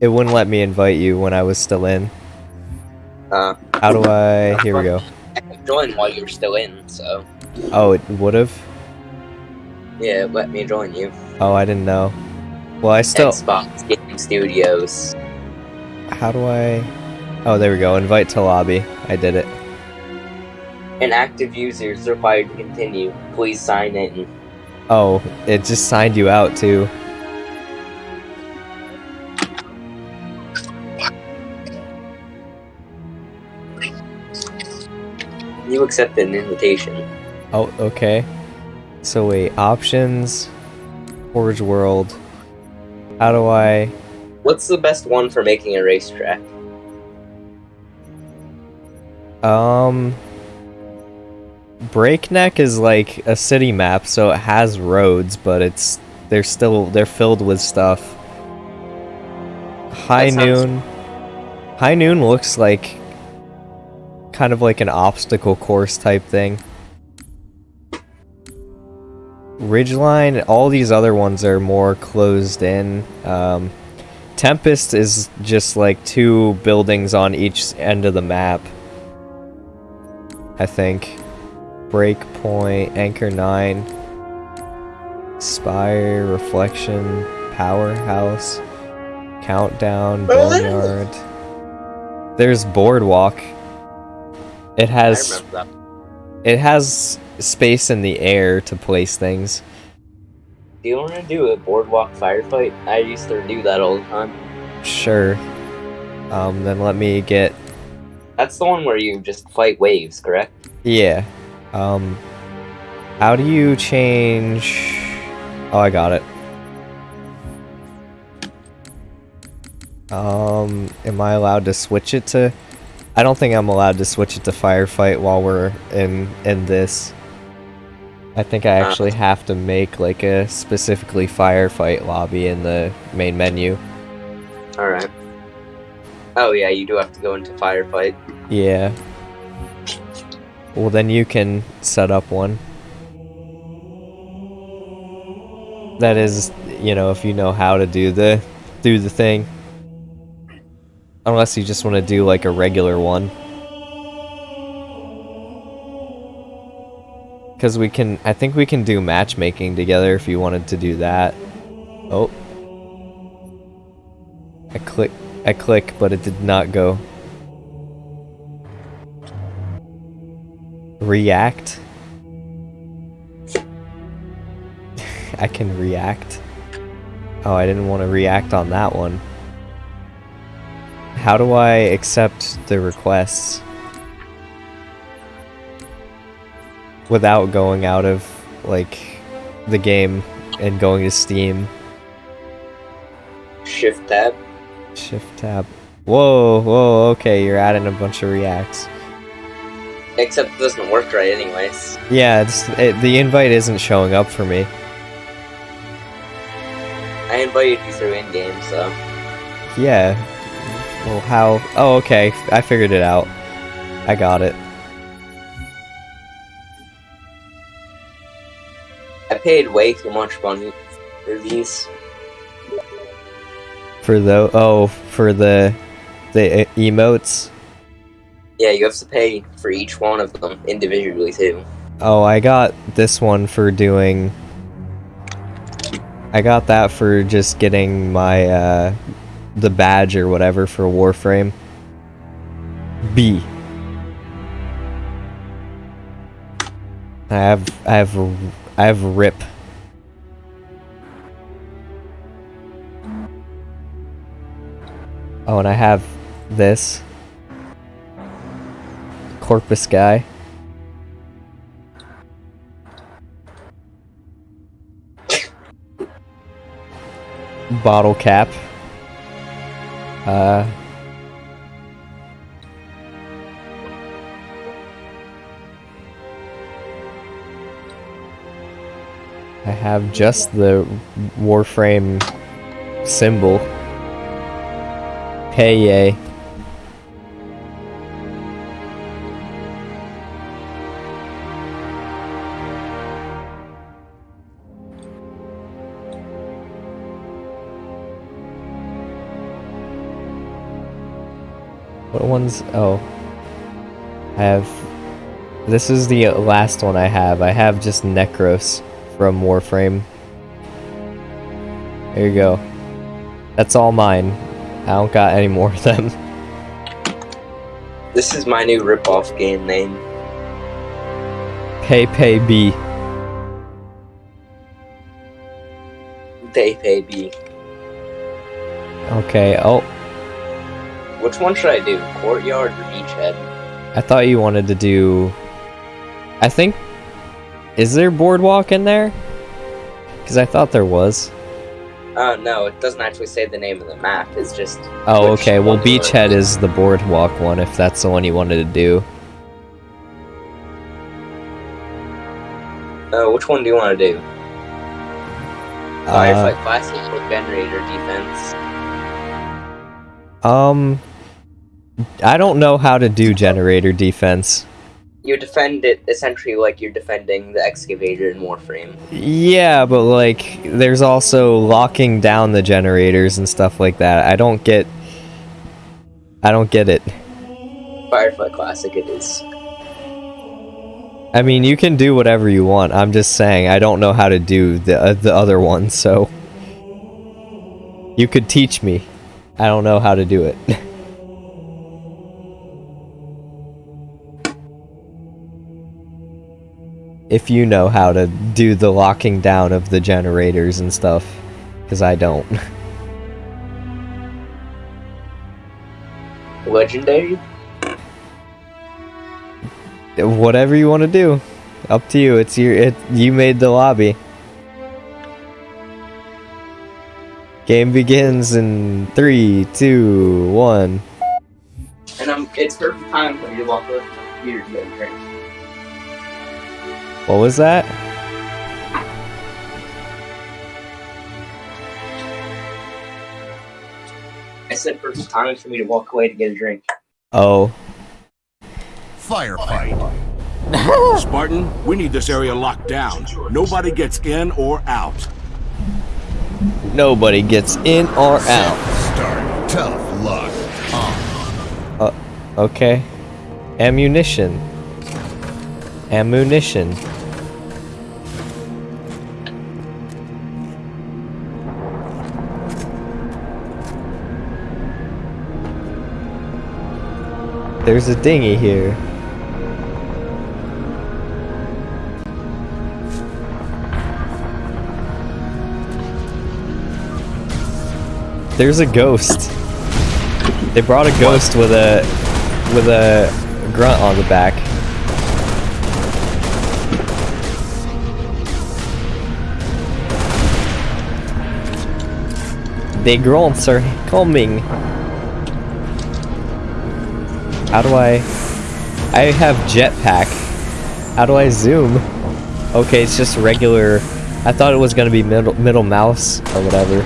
it wouldn't let me invite you when I was still in. Uh, How do I Here we go. I could join while you're still in, so Oh, it would have. yeah, let me join you. Oh, I didn't know. Well, I still Xbox Game Studios. How do I Oh, there we go. Invite to lobby. I did it. Inactive users required to continue. Please sign in. Oh, it just signed you out too. You accepted an invitation. Oh, okay. So wait, options, Forge World. How do I? What's the best one for making a racetrack? Um, Breakneck is like a city map, so it has roads, but it's they're still they're filled with stuff. High Noon. High Noon looks like kind of like an obstacle course type thing. Ridgeline, all these other ones are more closed in. Um, Tempest is just like two buildings on each end of the map. I think. Breakpoint, Anchor 9, Spire, Reflection, Powerhouse, Countdown, Boneyard. There's Boardwalk. It I has remember that. it has space in the air to place things. Do you want to do a boardwalk firefight? I used to do that all the time. Sure. Um, then let me get That's the one where you just fight waves, correct? yeah. Um, how do you change? Oh, I got it. Um, am I allowed to switch it to? I don't think I'm allowed to switch it to firefight while we're in in this. I think I actually uh, have to make like a specifically firefight lobby in the main menu. Alright. Oh yeah, you do have to go into firefight. Yeah. Well, then you can set up one. That is, you know, if you know how to do the do the thing. Unless you just want to do like a regular one. Cuz we can I think we can do matchmaking together if you wanted to do that. Oh. I click I click but it did not go. React. I can react. Oh, I didn't want to react on that one. How do I accept the requests? Without going out of, like, the game and going to Steam. Shift tab. Shift tab. Whoa, whoa, okay, you're adding a bunch of reacts. Except it doesn't work right anyways. Yeah, it's, it, the invite isn't showing up for me. I invited you through in-game, so... Yeah. Well, how? Oh, okay. I figured it out. I got it. Paid way too much money for these. For the oh, for the the emotes. Yeah, you have to pay for each one of them individually too. Oh, I got this one for doing. I got that for just getting my uh, the badge or whatever for Warframe. B. I have I have I have rip. Oh, and I have this Corpus guy. bottle cap. Uh, I have just the Warframe symbol. Hey, yay. What ones? Oh. I have. This is the last one I have. I have just Nekros from Warframe. There you go. That's all mine. I don't got any more of them. This is my new rip-off game name. Pay Pay B. They pay B. Okay, oh, Which one should I do? Courtyard or Beachhead? I thought you wanted to do. I think. Is there Boardwalk in there? Because I thought there was. Uh, no, it doesn't actually say the name of the map. It's just Oh, okay. Well, one do you wanna Beachhead is the Boardwalk one, if that's the one you wanted to do. uh, which one do you want to do? Uh, Firefight Classic or Generator Defense? Um, I don't know how to do generator defense. You defend it essentially like you're defending the excavator in Warframe. Yeah, but like, there's also locking down the generators and stuff like that. I don't get. I don't get it. Firefight Classic it is. I mean, you can do whatever you want. I'm just saying, I don't know how to do the uh, the other one, so you could teach me. I don't know how to do it. if you know how to do the locking down of the generators and stuff, because I don't. Legendary? Whatever you want to do, up to you. It's your it. You made the lobby. Game begins in three, two, one. And um, it's perfect time for you to walk over here to get a drink. What was that? I said perfect time for me to walk away to get a drink. Oh, Firefight. Spartan, we need this area locked down. Nobody gets in or out. nobody gets in or out. Start. Tough luck. Uh, Okay. Ammunition. Ammunition. There's a dinghy here. There's a ghost. They brought a ghost with a with a grunt on the back. The grunts are coming. How do I? I have jetpack. How do I zoom? Okay, it's just regular. I thought it was gonna be middle middle mouse or whatever.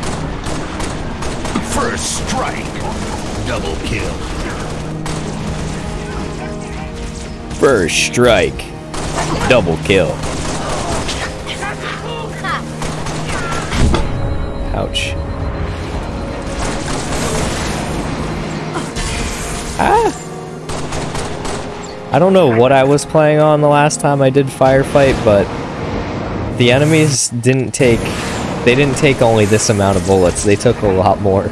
First strike. Double kill. First strike. Double kill. Ouch. Ah! I don't know what I was playing on the last time I did firefight, but the enemies didn't take they didn't take only this amount of bullets, they took a lot more.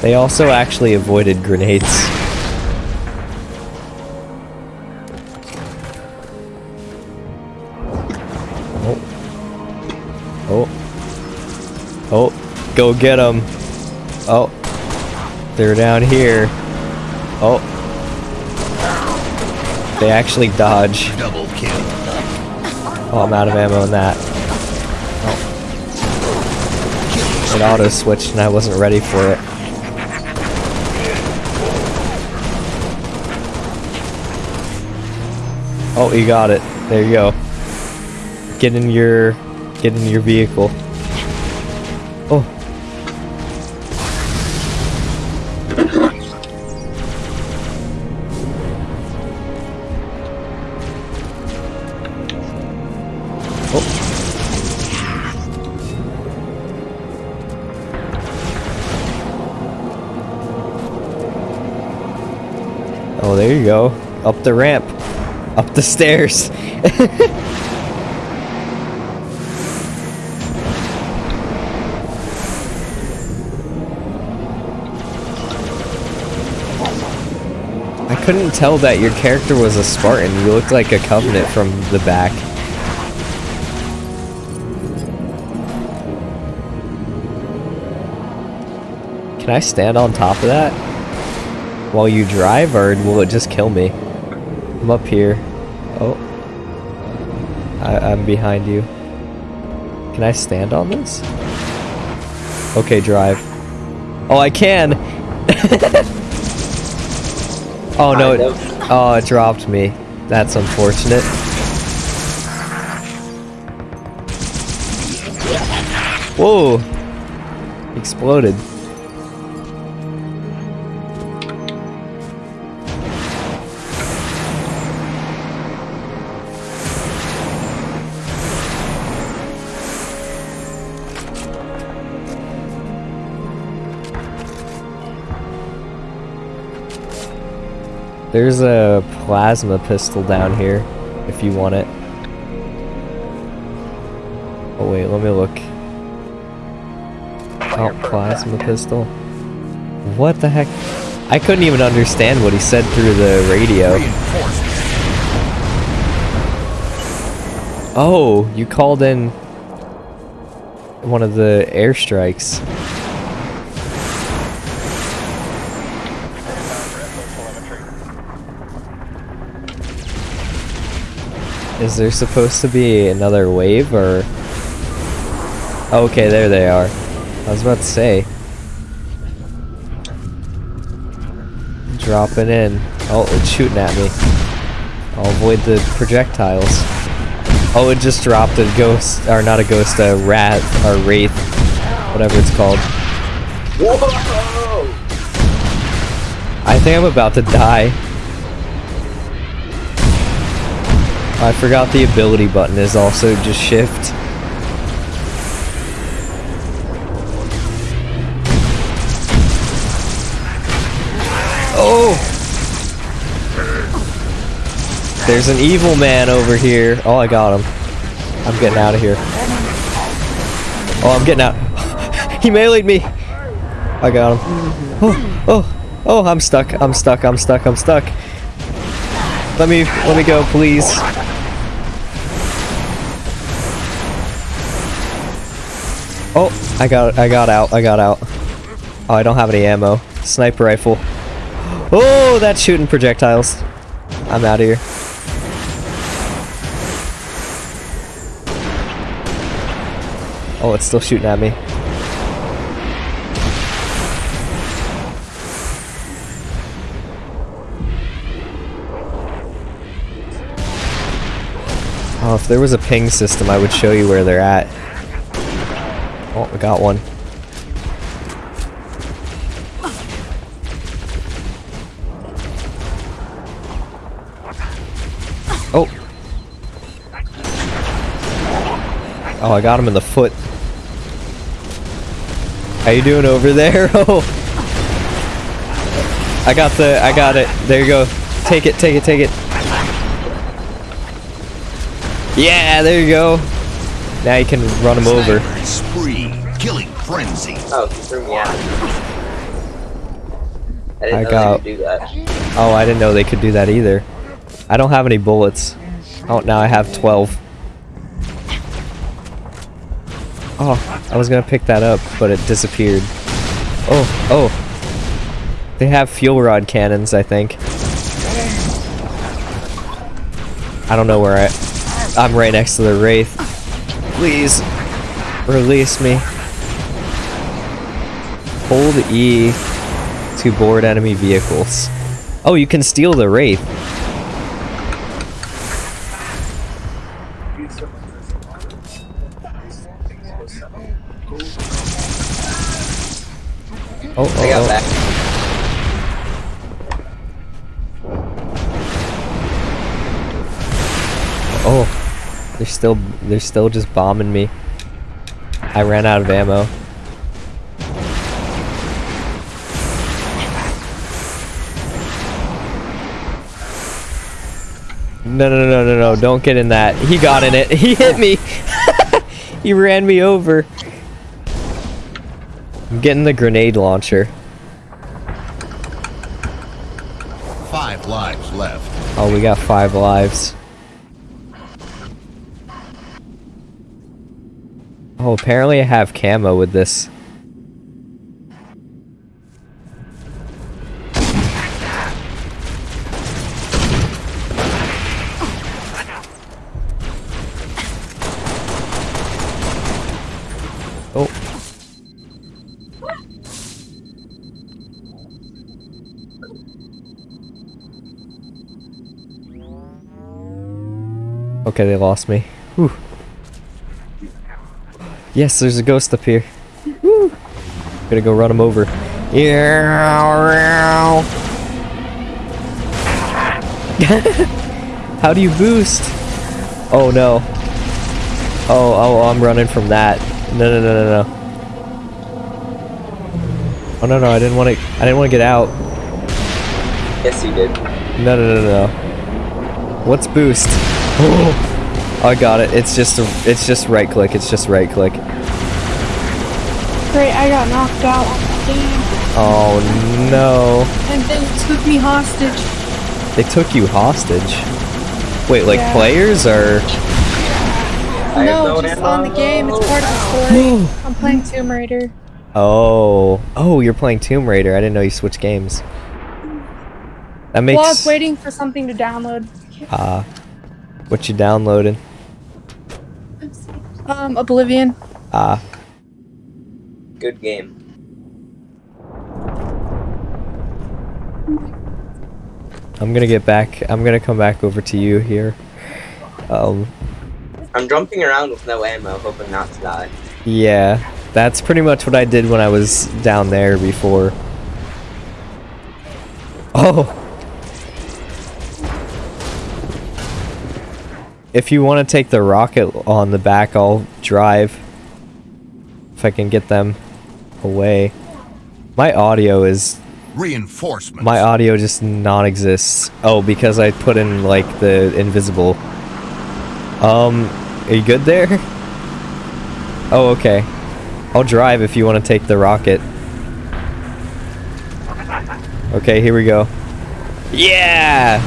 They also actually avoided grenades. Go get them. Oh. They're down here. Oh. They actually dodge. Double kill. Oh, I'm out of ammo in that. Oh. It auto switched and I wasn't ready for it. Oh, you got it. There you go. Get in your get in your vehicle. Up the ramp. Up the stairs. I couldn't tell that your character was a Spartan. You looked like a Covenant from the back. Can I stand on top of that? While you drive, or will it just kill me? I'm up here. Oh. I, I'm behind you. Can I stand on this? Okay, drive. Oh, I can! oh no, it, oh, it dropped me. That's unfortunate. Whoa! Exploded. There's a plasma pistol down here, if you want it. Oh wait, let me look. Oh, plasma pistol. What the heck? I couldn't even understand what he said through the radio. Oh, you called in one of the airstrikes. Is there supposed to be another wave or? Okay, there they are. I was about to say. Dropping in. Oh, it's shooting at me. I'll avoid the projectiles. Oh, it just dropped a ghost, or not a ghost, a rat, or wraith, whatever it's called. Whoa! I think I'm about to die. I forgot the ability button is also just shift. Oh! There's an evil man over here. Oh, I got him. I'm getting out of here. Oh, I'm getting out. he meleeed me. I got him. Oh, oh, oh, I'm stuck. I'm stuck. I'm stuck. I'm stuck. Let me, let me go, please. I got, I got out. I got out. Oh, I don't have any ammo. Sniper rifle. Oh, that's shooting projectiles. I'm out of here. Oh, it's still shooting at me. Oh, if there was a ping system, I would show you where they're at. Oh, we got one. Oh! Oh, I got him in the foot. How you doing over there? Oh! I got the- I got it. There you go. Take it, take it, take it. Yeah, there you go. Now you can run him over. Spree. Killing frenzy. Oh, he threw me out. I didn't I know got- they could do that. Oh, I didn't know they could do that either. I don't have any bullets. Oh, now I have 12. Oh, I was gonna pick that up, but it disappeared. Oh, oh. They have fuel rod cannons, I think. I don't know where I... I'm right next to the Wraith. Please, release me. Hold E to board enemy vehicles. Oh, you can steal the Wraith. Oh, oh I oh, got oh. back. Oh, they're still they're still just bombing me. I ran out of ammo. No, no, no, no, no, don't get in that. He got in it. He hit me. he ran me over. I'm getting the grenade launcher. Five lives left. Oh, we got five lives. Oh, apparently I have camo with this. Oh. Okay, they lost me. Whew. Yes, there's a ghost up here. Woo. Gonna go run him over. Yeah. How do you boost? Oh no. Oh, oh, I'm running from that. No, no, no, no, no. Oh no, no, I didn't want to. I didn't want to get out. Yes, you did. No, no, no, no. What's boost? Oh, I got it. It's just a, it's just right click. It's just right click. Great, I got knocked out on the game. Oh no. And then took me hostage. They took you hostage. Wait, like Yeah. players or? No, just on the game. It's part of the story. I'm playing Tomb Raider. Oh, oh, you're playing Tomb Raider. I didn't know you switched games. That makes. Well, I was waiting for something to download. Ah, what you downloading? Um, Oblivion. Ah, Good game. I'm gonna get back. I'm gonna come back over to you here. Um, I'm jumping around with no ammo, hoping not to die. yeah, that's pretty much what I did when I was down there before. Oh. If you want to take the rocket on the back, I'll drive. If I can get them away. My audio is Reinforcements. my audio just non-exists. Oh, because I put in like the invisible. Um, are you good there? Oh, okay. I'll drive if you want to take the rocket. Okay, here we go. Yeah!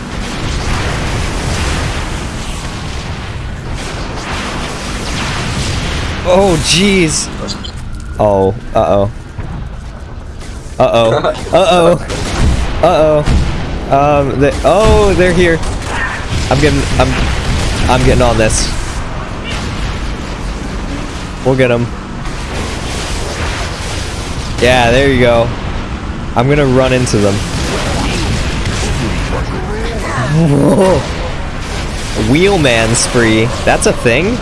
Oh, jeez. Oh, uh-oh. Uh-oh. Uh-oh. Uh-oh. Um, they, oh, they're here. I'm getting, I'm, I'm getting on this. We'll get them. Yeah, there you go. I'm gonna run into them. Wheelman spree. That's a thing?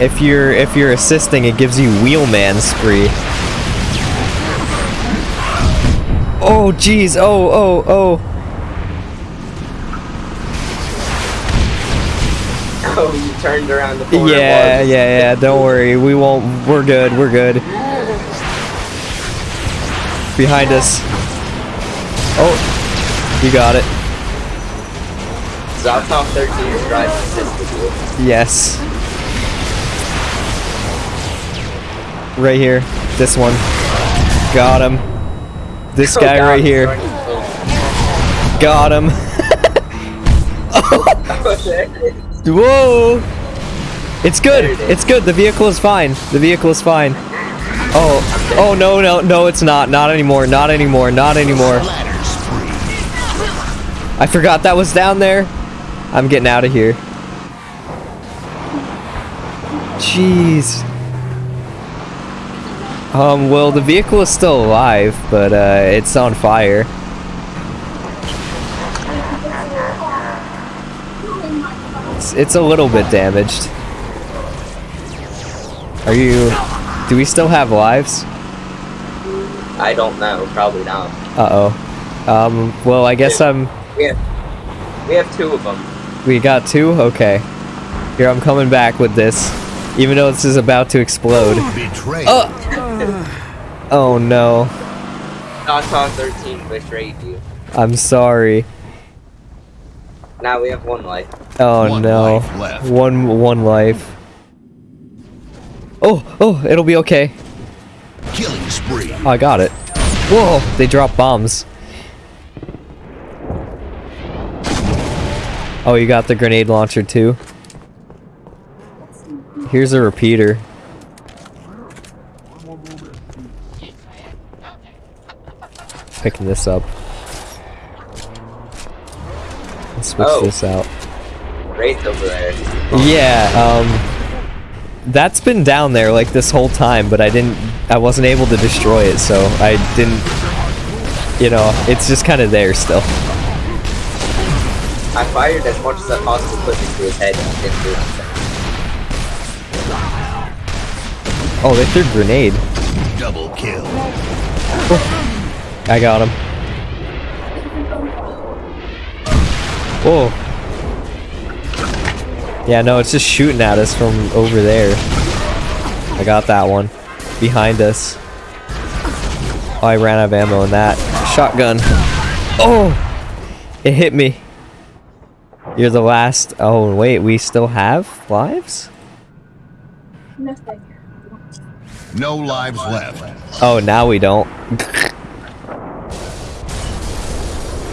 If you're if you're assisting, it gives you wheelman spree. Oh jeez. Oh oh oh. Oh, you turned around the corner. Yeah, yeah, yeah. Don't worry. We won't. We're good. We're good. Behind us. Oh, you got it. Top 13 is driving assisted. Yes. Right here. This one. Got him. This oh, guy Oh, right here. Got him. Whoa! It's good. It is. Good. The vehicle is fine. The vehicle is fine. Oh, oh no, no, no! It's not. Not anymore. Not anymore. Not anymore. I forgot that was down there. I'm getting out of here. Jeez. Um, well, the vehicle is still alive, but uh, it's on fire. It's, it's a little bit damaged. Are you... Do we still have lives? I don't know. Probably not. Uh-oh. Um, well, I guess I'm... We have, we have two of them. We got two? Okay. Here, I'm coming back with this. Even though this is about to explode. Betrayal. Oh! Oh no. South Top 13 betrayed you. I'm sorry. Now we have one life. Oh One no. life left. One one life. Oh, oh, it'll be okay. Killing spree. Oh, I got it. Whoa, they drop bombs. Oh, you got the grenade launcher too? Here's a repeater. Picking this up. Let's switch Oh. this out. Wraith over there. Yeah, um that's been down there like this whole time, but I didn't I wasn't able to destroy it, so I didn't you know, it's just kind of there still. I fired as much as I possibly could into his head and didn't do anything. Oh, they threw a grenade. Double kill. I got him. Whoa. Yeah, no, it's just shooting at us from over there. I got that one. Behind us. Oh, I ran out of ammo in that. Shotgun. Oh! It hit me. You're the last. Oh, wait, we still have lives? No lives left. Oh, now we don't.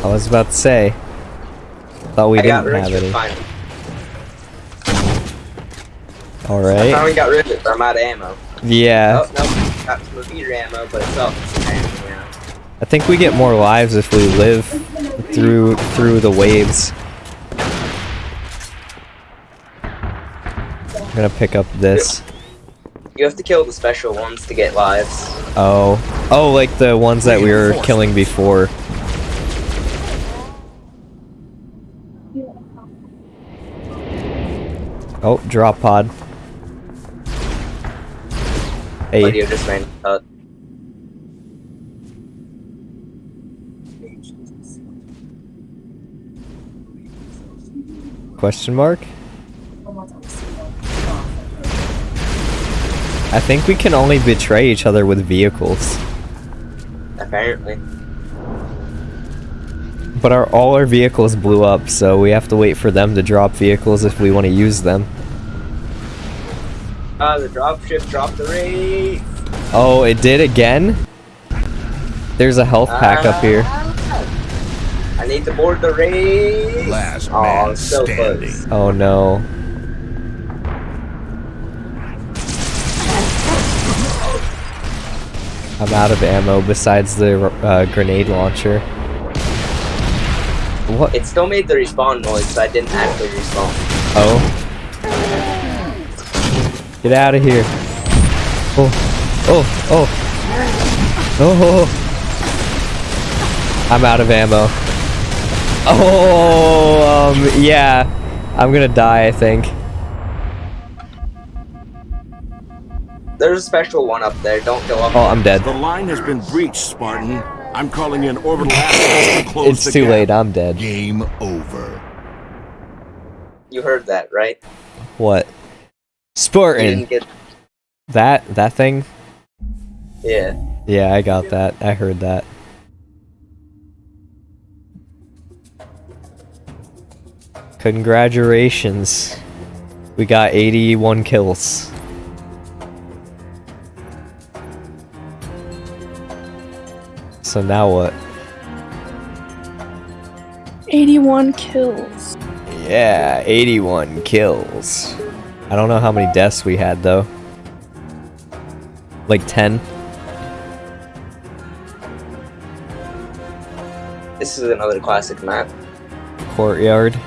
I was about to say. Thought we I didn't have any. finally. I Alright. finally got rid of it, but I'm out of ammo. Yeah. Oh, no, got some repeater ammo, but it's. Yeah. I think we get more lives if we live through through the waves. I'm gonna pick up this. You have to kill the special ones to get lives. Oh. Oh, like the ones that we were killing before. Oh, drop pod. Hey. Audio just ran cut. Question mark? I think we can only betray each other with vehicles. Apparently. But our all our vehicles blew up, so we have to wait for them to drop vehicles if we want to use them. Ah, the dropship dropped the Wraith. Oh, it did again? There's a health pack up here. I need to board the Wraith. Last Aw, man so standing. close. Oh no. I'm out of ammo besides the uh, grenade launcher. What? It still made the respawn noise, so I didn't actually respawn. Oh. Get out of here. Oh. Oh. Oh. Oh. I'm out of ammo. Oh, um, yeah. I'm gonna die, I think. There's a special one up there. Don't go up. Oh, I'm dead. The line has been breached, Spartan. I'm calling in orbital assets to close It's the too gap. late, I'm dead. Game over. You heard that, right? What? You Spartan. get. That that thing? Yeah. Yeah, I got that. I heard that. Congratulations. We got 81 kills. So now what? 81 kills. Yeah, 81 kills. I don't know how many deaths we had though. Like 10? This is another classic map. Courtyard.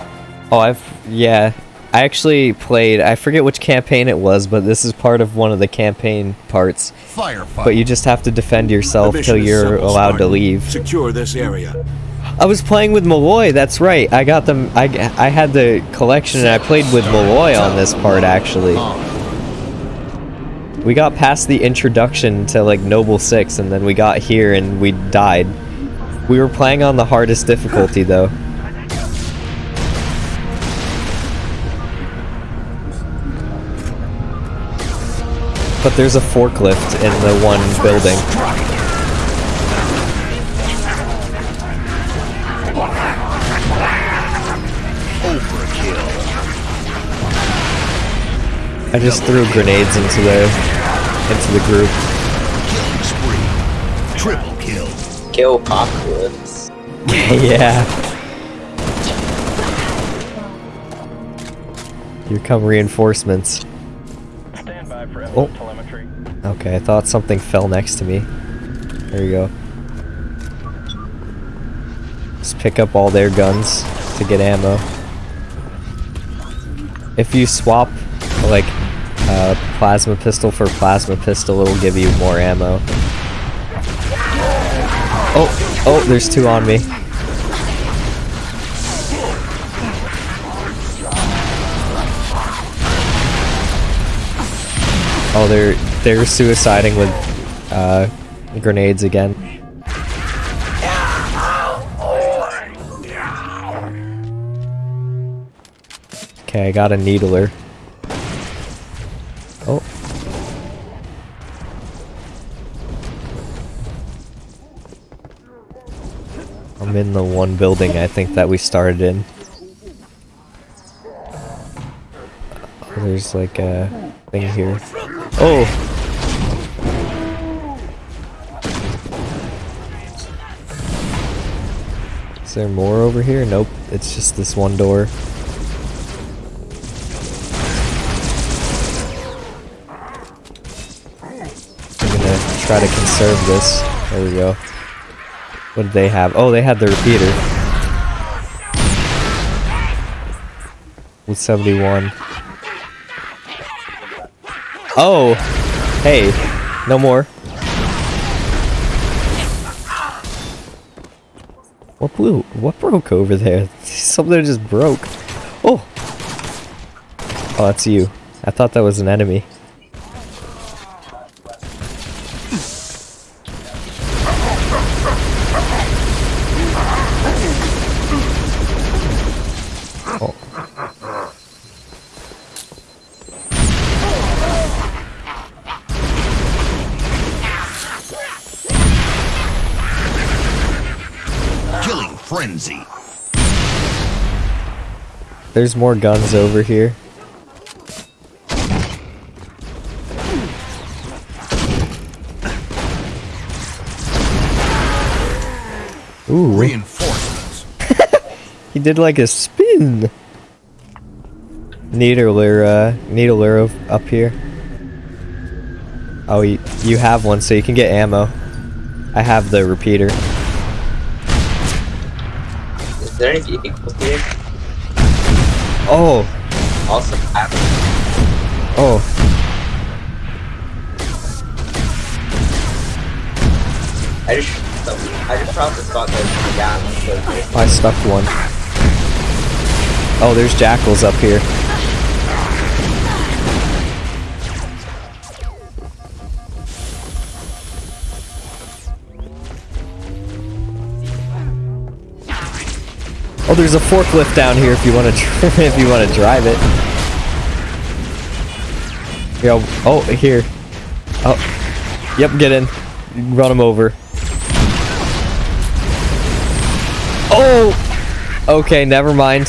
Oh, I've yeah. I actually played. I forget which campaign it was, but this is part of one of the campaign parts. Firefight. But you just have to defend yourself till you're allowed to leave. Secure this area. I was playing with Malloy. That's right. I got them. I I had the collection and I played with Malloy on this part actually. We got past the introduction to like Noble Six, and then we got here and we died. We were playing on the hardest difficulty though. But there's a forklift in the one building. Overkill. I just threw grenades into the into the group. Killing spree. Triple kill. Killpocalypse. yeah. Here come reinforcements. Oh. telemetry. Okay, I thought something fell next to me. There you go. Just pick up all their guns to get ammo. If you swap, like, uh, plasma pistol for plasma pistol, it'll give you more ammo. Oh, oh, there's two on me. Oh, they're they're suiciding with uh, grenades again. Okay, I got a needler. Oh. I'm in the one building I think that we started in. Oh, there's like a thing here. Oh! Is there more over here? Nope, it's just this one door. I'm gonna try to conserve this. There we go. What did they have? Oh, they had the repeater. With 71. Oh! Hey, no more. What blew? What broke over there? Something just broke. Oh! Oh, that's you. I thought that was an enemy. There's more guns over here. Ooh, Reinforcements. he did like a spin. Needler, uh, needler up here. Oh, you, have one, so you can get ammo. I have the repeater. Is there any vehicles here? Oh, Also, I oh. I just I just dropped the spot that down. I stuck one. Oh, there's jackals up here. Oh, there's a forklift down here if you want to if you want to drive it. Yo, oh, here. Oh, yep, get in. Run him over. Oh! Okay, never mind.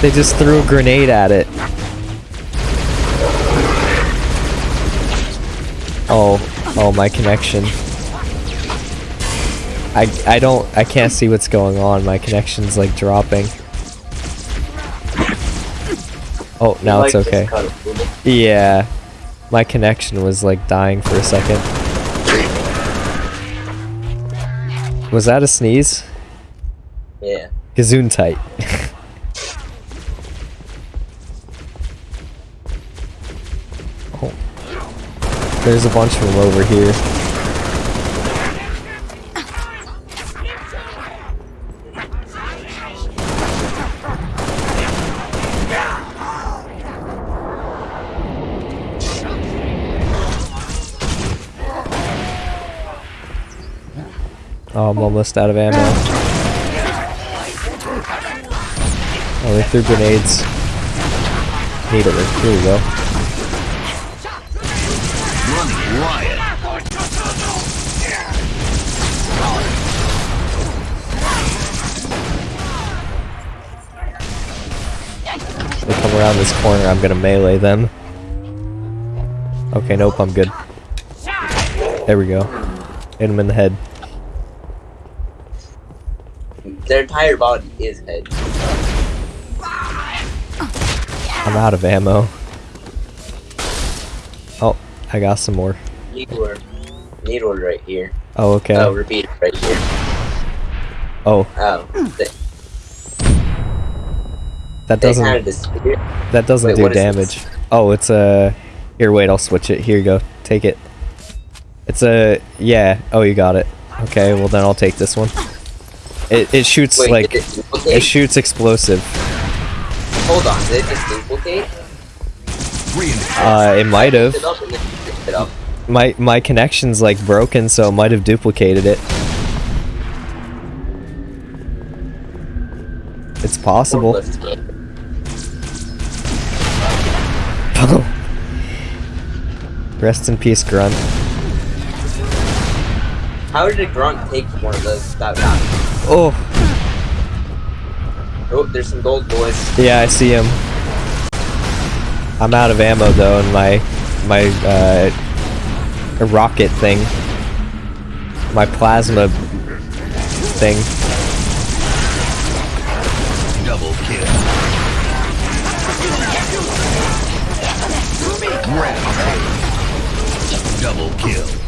They just threw a grenade at it. Oh, oh, my connection. I, I don't, I can't see what's going on. My connection's like dropping. Oh, now it's okay. cut it, fool. Yeah. My connection was like dying for a second. Was that a sneeze? Yeah. Gazoon tight. oh. There's a bunch of them over here. Almost out of ammo. Oh, they threw grenades. Need it. Here we go. They come around this corner, I'm gonna melee them. Okay, nope, I'm good. There we go. Hit him in the head. Their entire body is head. I'm out of ammo. Oh, I got some more. Need one. Need one right here. Oh, okay. Oh, repeat right here. Oh, Oh, they, that doesn't kind of disappeared. that doesn't Wait, do damage. Oh, it's a. Here, wait, I'll switch it. Here you go. Take it. It's a yeah. Oh, you got it. Okay, well then I'll take this one. It it shoots Wait, like it it shoots explosive. Hold on, did it just duplicate? Uh, it might have. Picked it up and then you picked it up. My my connection's like broken, so it might have duplicated it. It's possible. Rest in peace, Grunt. How did a grunt take one of those without dying? Oh, Oh, there's some gold boys. yeah, I see him. I'm out of ammo though, and my my uh, rocket thing, my plasma thing. Double kill. Rampage. Double kill.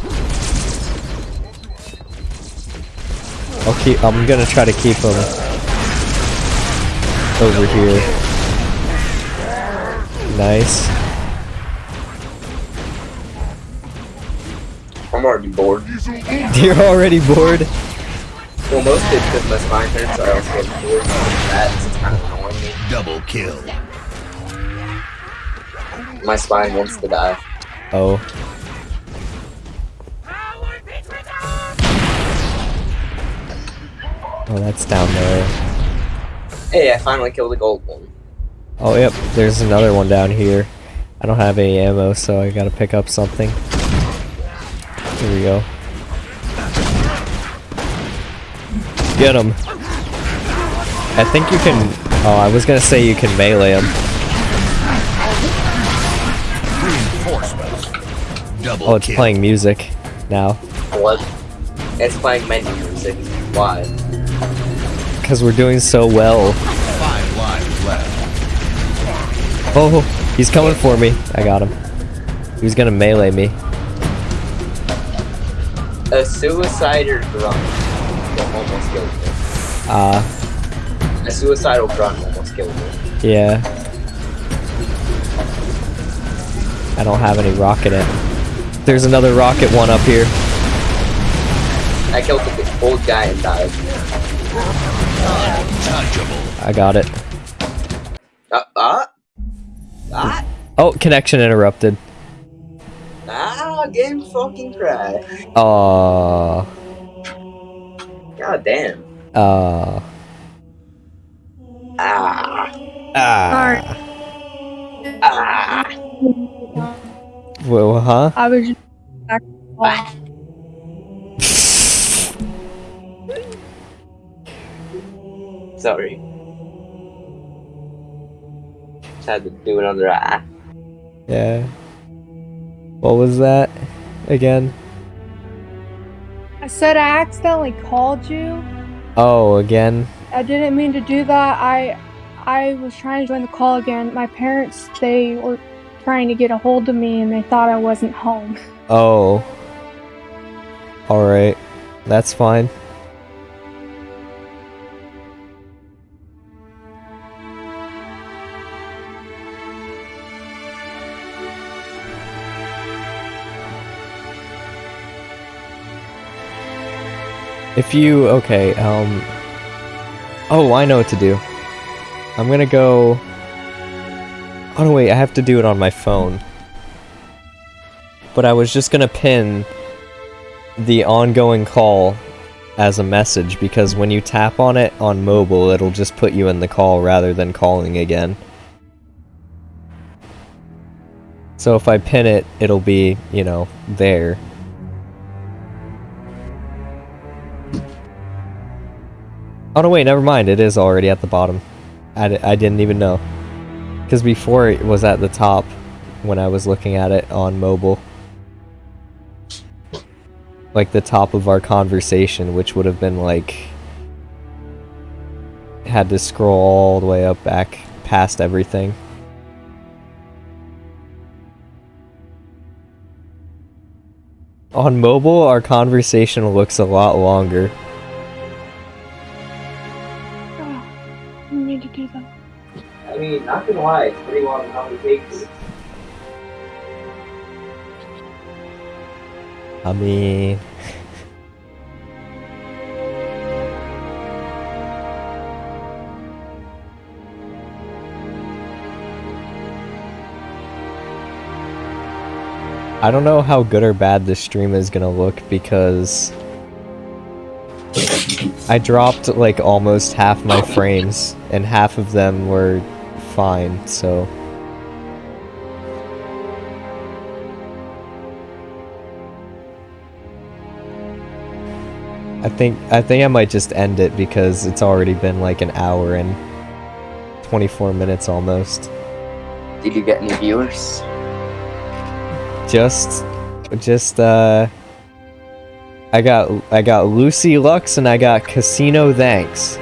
I'll keep. I'm gonna try to keep him over here. Nice. I'm already bored. You're already bored. Well, mostly because my spine hurts, so I also get bored of that. so It's kind of annoying me. Double kill. My spine wants to die. Oh. Oh, that's down there. Hey, I finally killed a gold one. Oh, yep. There's another one down here. I don't have any ammo, so I gotta pick up something. Here we go. Get him. I think you can. Oh, I was gonna say you can melee him. Double Oh, it's playing music now. What? It's playing menu music. Why? Because we're doing so well. Five lives left. Oh, he's coming for me. I got him. He was gonna melee me. A suicider grunt almost killed me. Ah, A suicidal grunt almost killed me. yeah. I don't have any rocket in. There's another rocket one up here. I killed the old guy and died. Untouchable. I got it. Uh, ah? Ah? Oh, connection interrupted. Ah, game fucking crash. Aww. God damn. Uh, Ah. ah. Ah. Well, huh? I was just Sorry. Just had to do another ah. Yeah. What was that again? I said I accidentally called you. Oh, again. I didn't mean to do that. I I was trying to join the call again. My parents they were trying to get a hold of me and they thought I wasn't home. Oh. Alright. That's fine. If you okay, um Oh, I know what to do. I'm gonna go Oh no wait, I have to do it on my phone. But I was just gonna pin the ongoing call as a message because when you tap on it on mobile, it'll just put you in the call rather than calling again. So if I pin it, it'll be, you know, there. Oh no, wait, never mind. It is already at the bottom. I, I didn't even know. Because before it was at the top when I was looking at it on mobile. Like the top of our conversation, which would have been like. Had to scroll all the way up back past everything. On mobile, our conversation looks a lot longer. I mean, not gonna lie, it's pretty long conversation. I mean. I don't know how good or bad this stream is gonna look because I dropped like almost half my frames and half of them were fine, so I think I think I might just end it because it's already been like an hour and 24 minutes almost. Did you get any viewers? Just just uh I got I got Lucy Lux and I got Casino Thanks.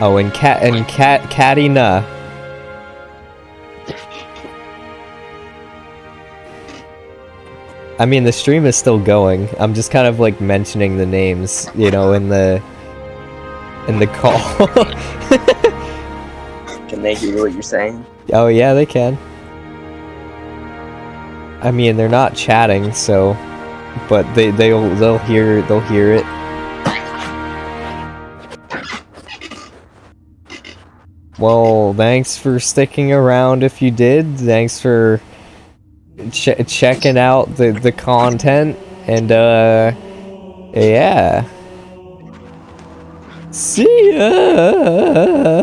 Oh, and Cat and Cat Catty Na. I mean, the stream is still going. I'm just kind of like mentioning the names, you know, in the in the call. Can they hear what you're saying? oh yeah, they can. I mean, they're not chatting, so but they they'll they'll hear they'll hear it. Well, thanks for sticking around if you did. Thanks for ch checking out the the content and uh yeah. See ya.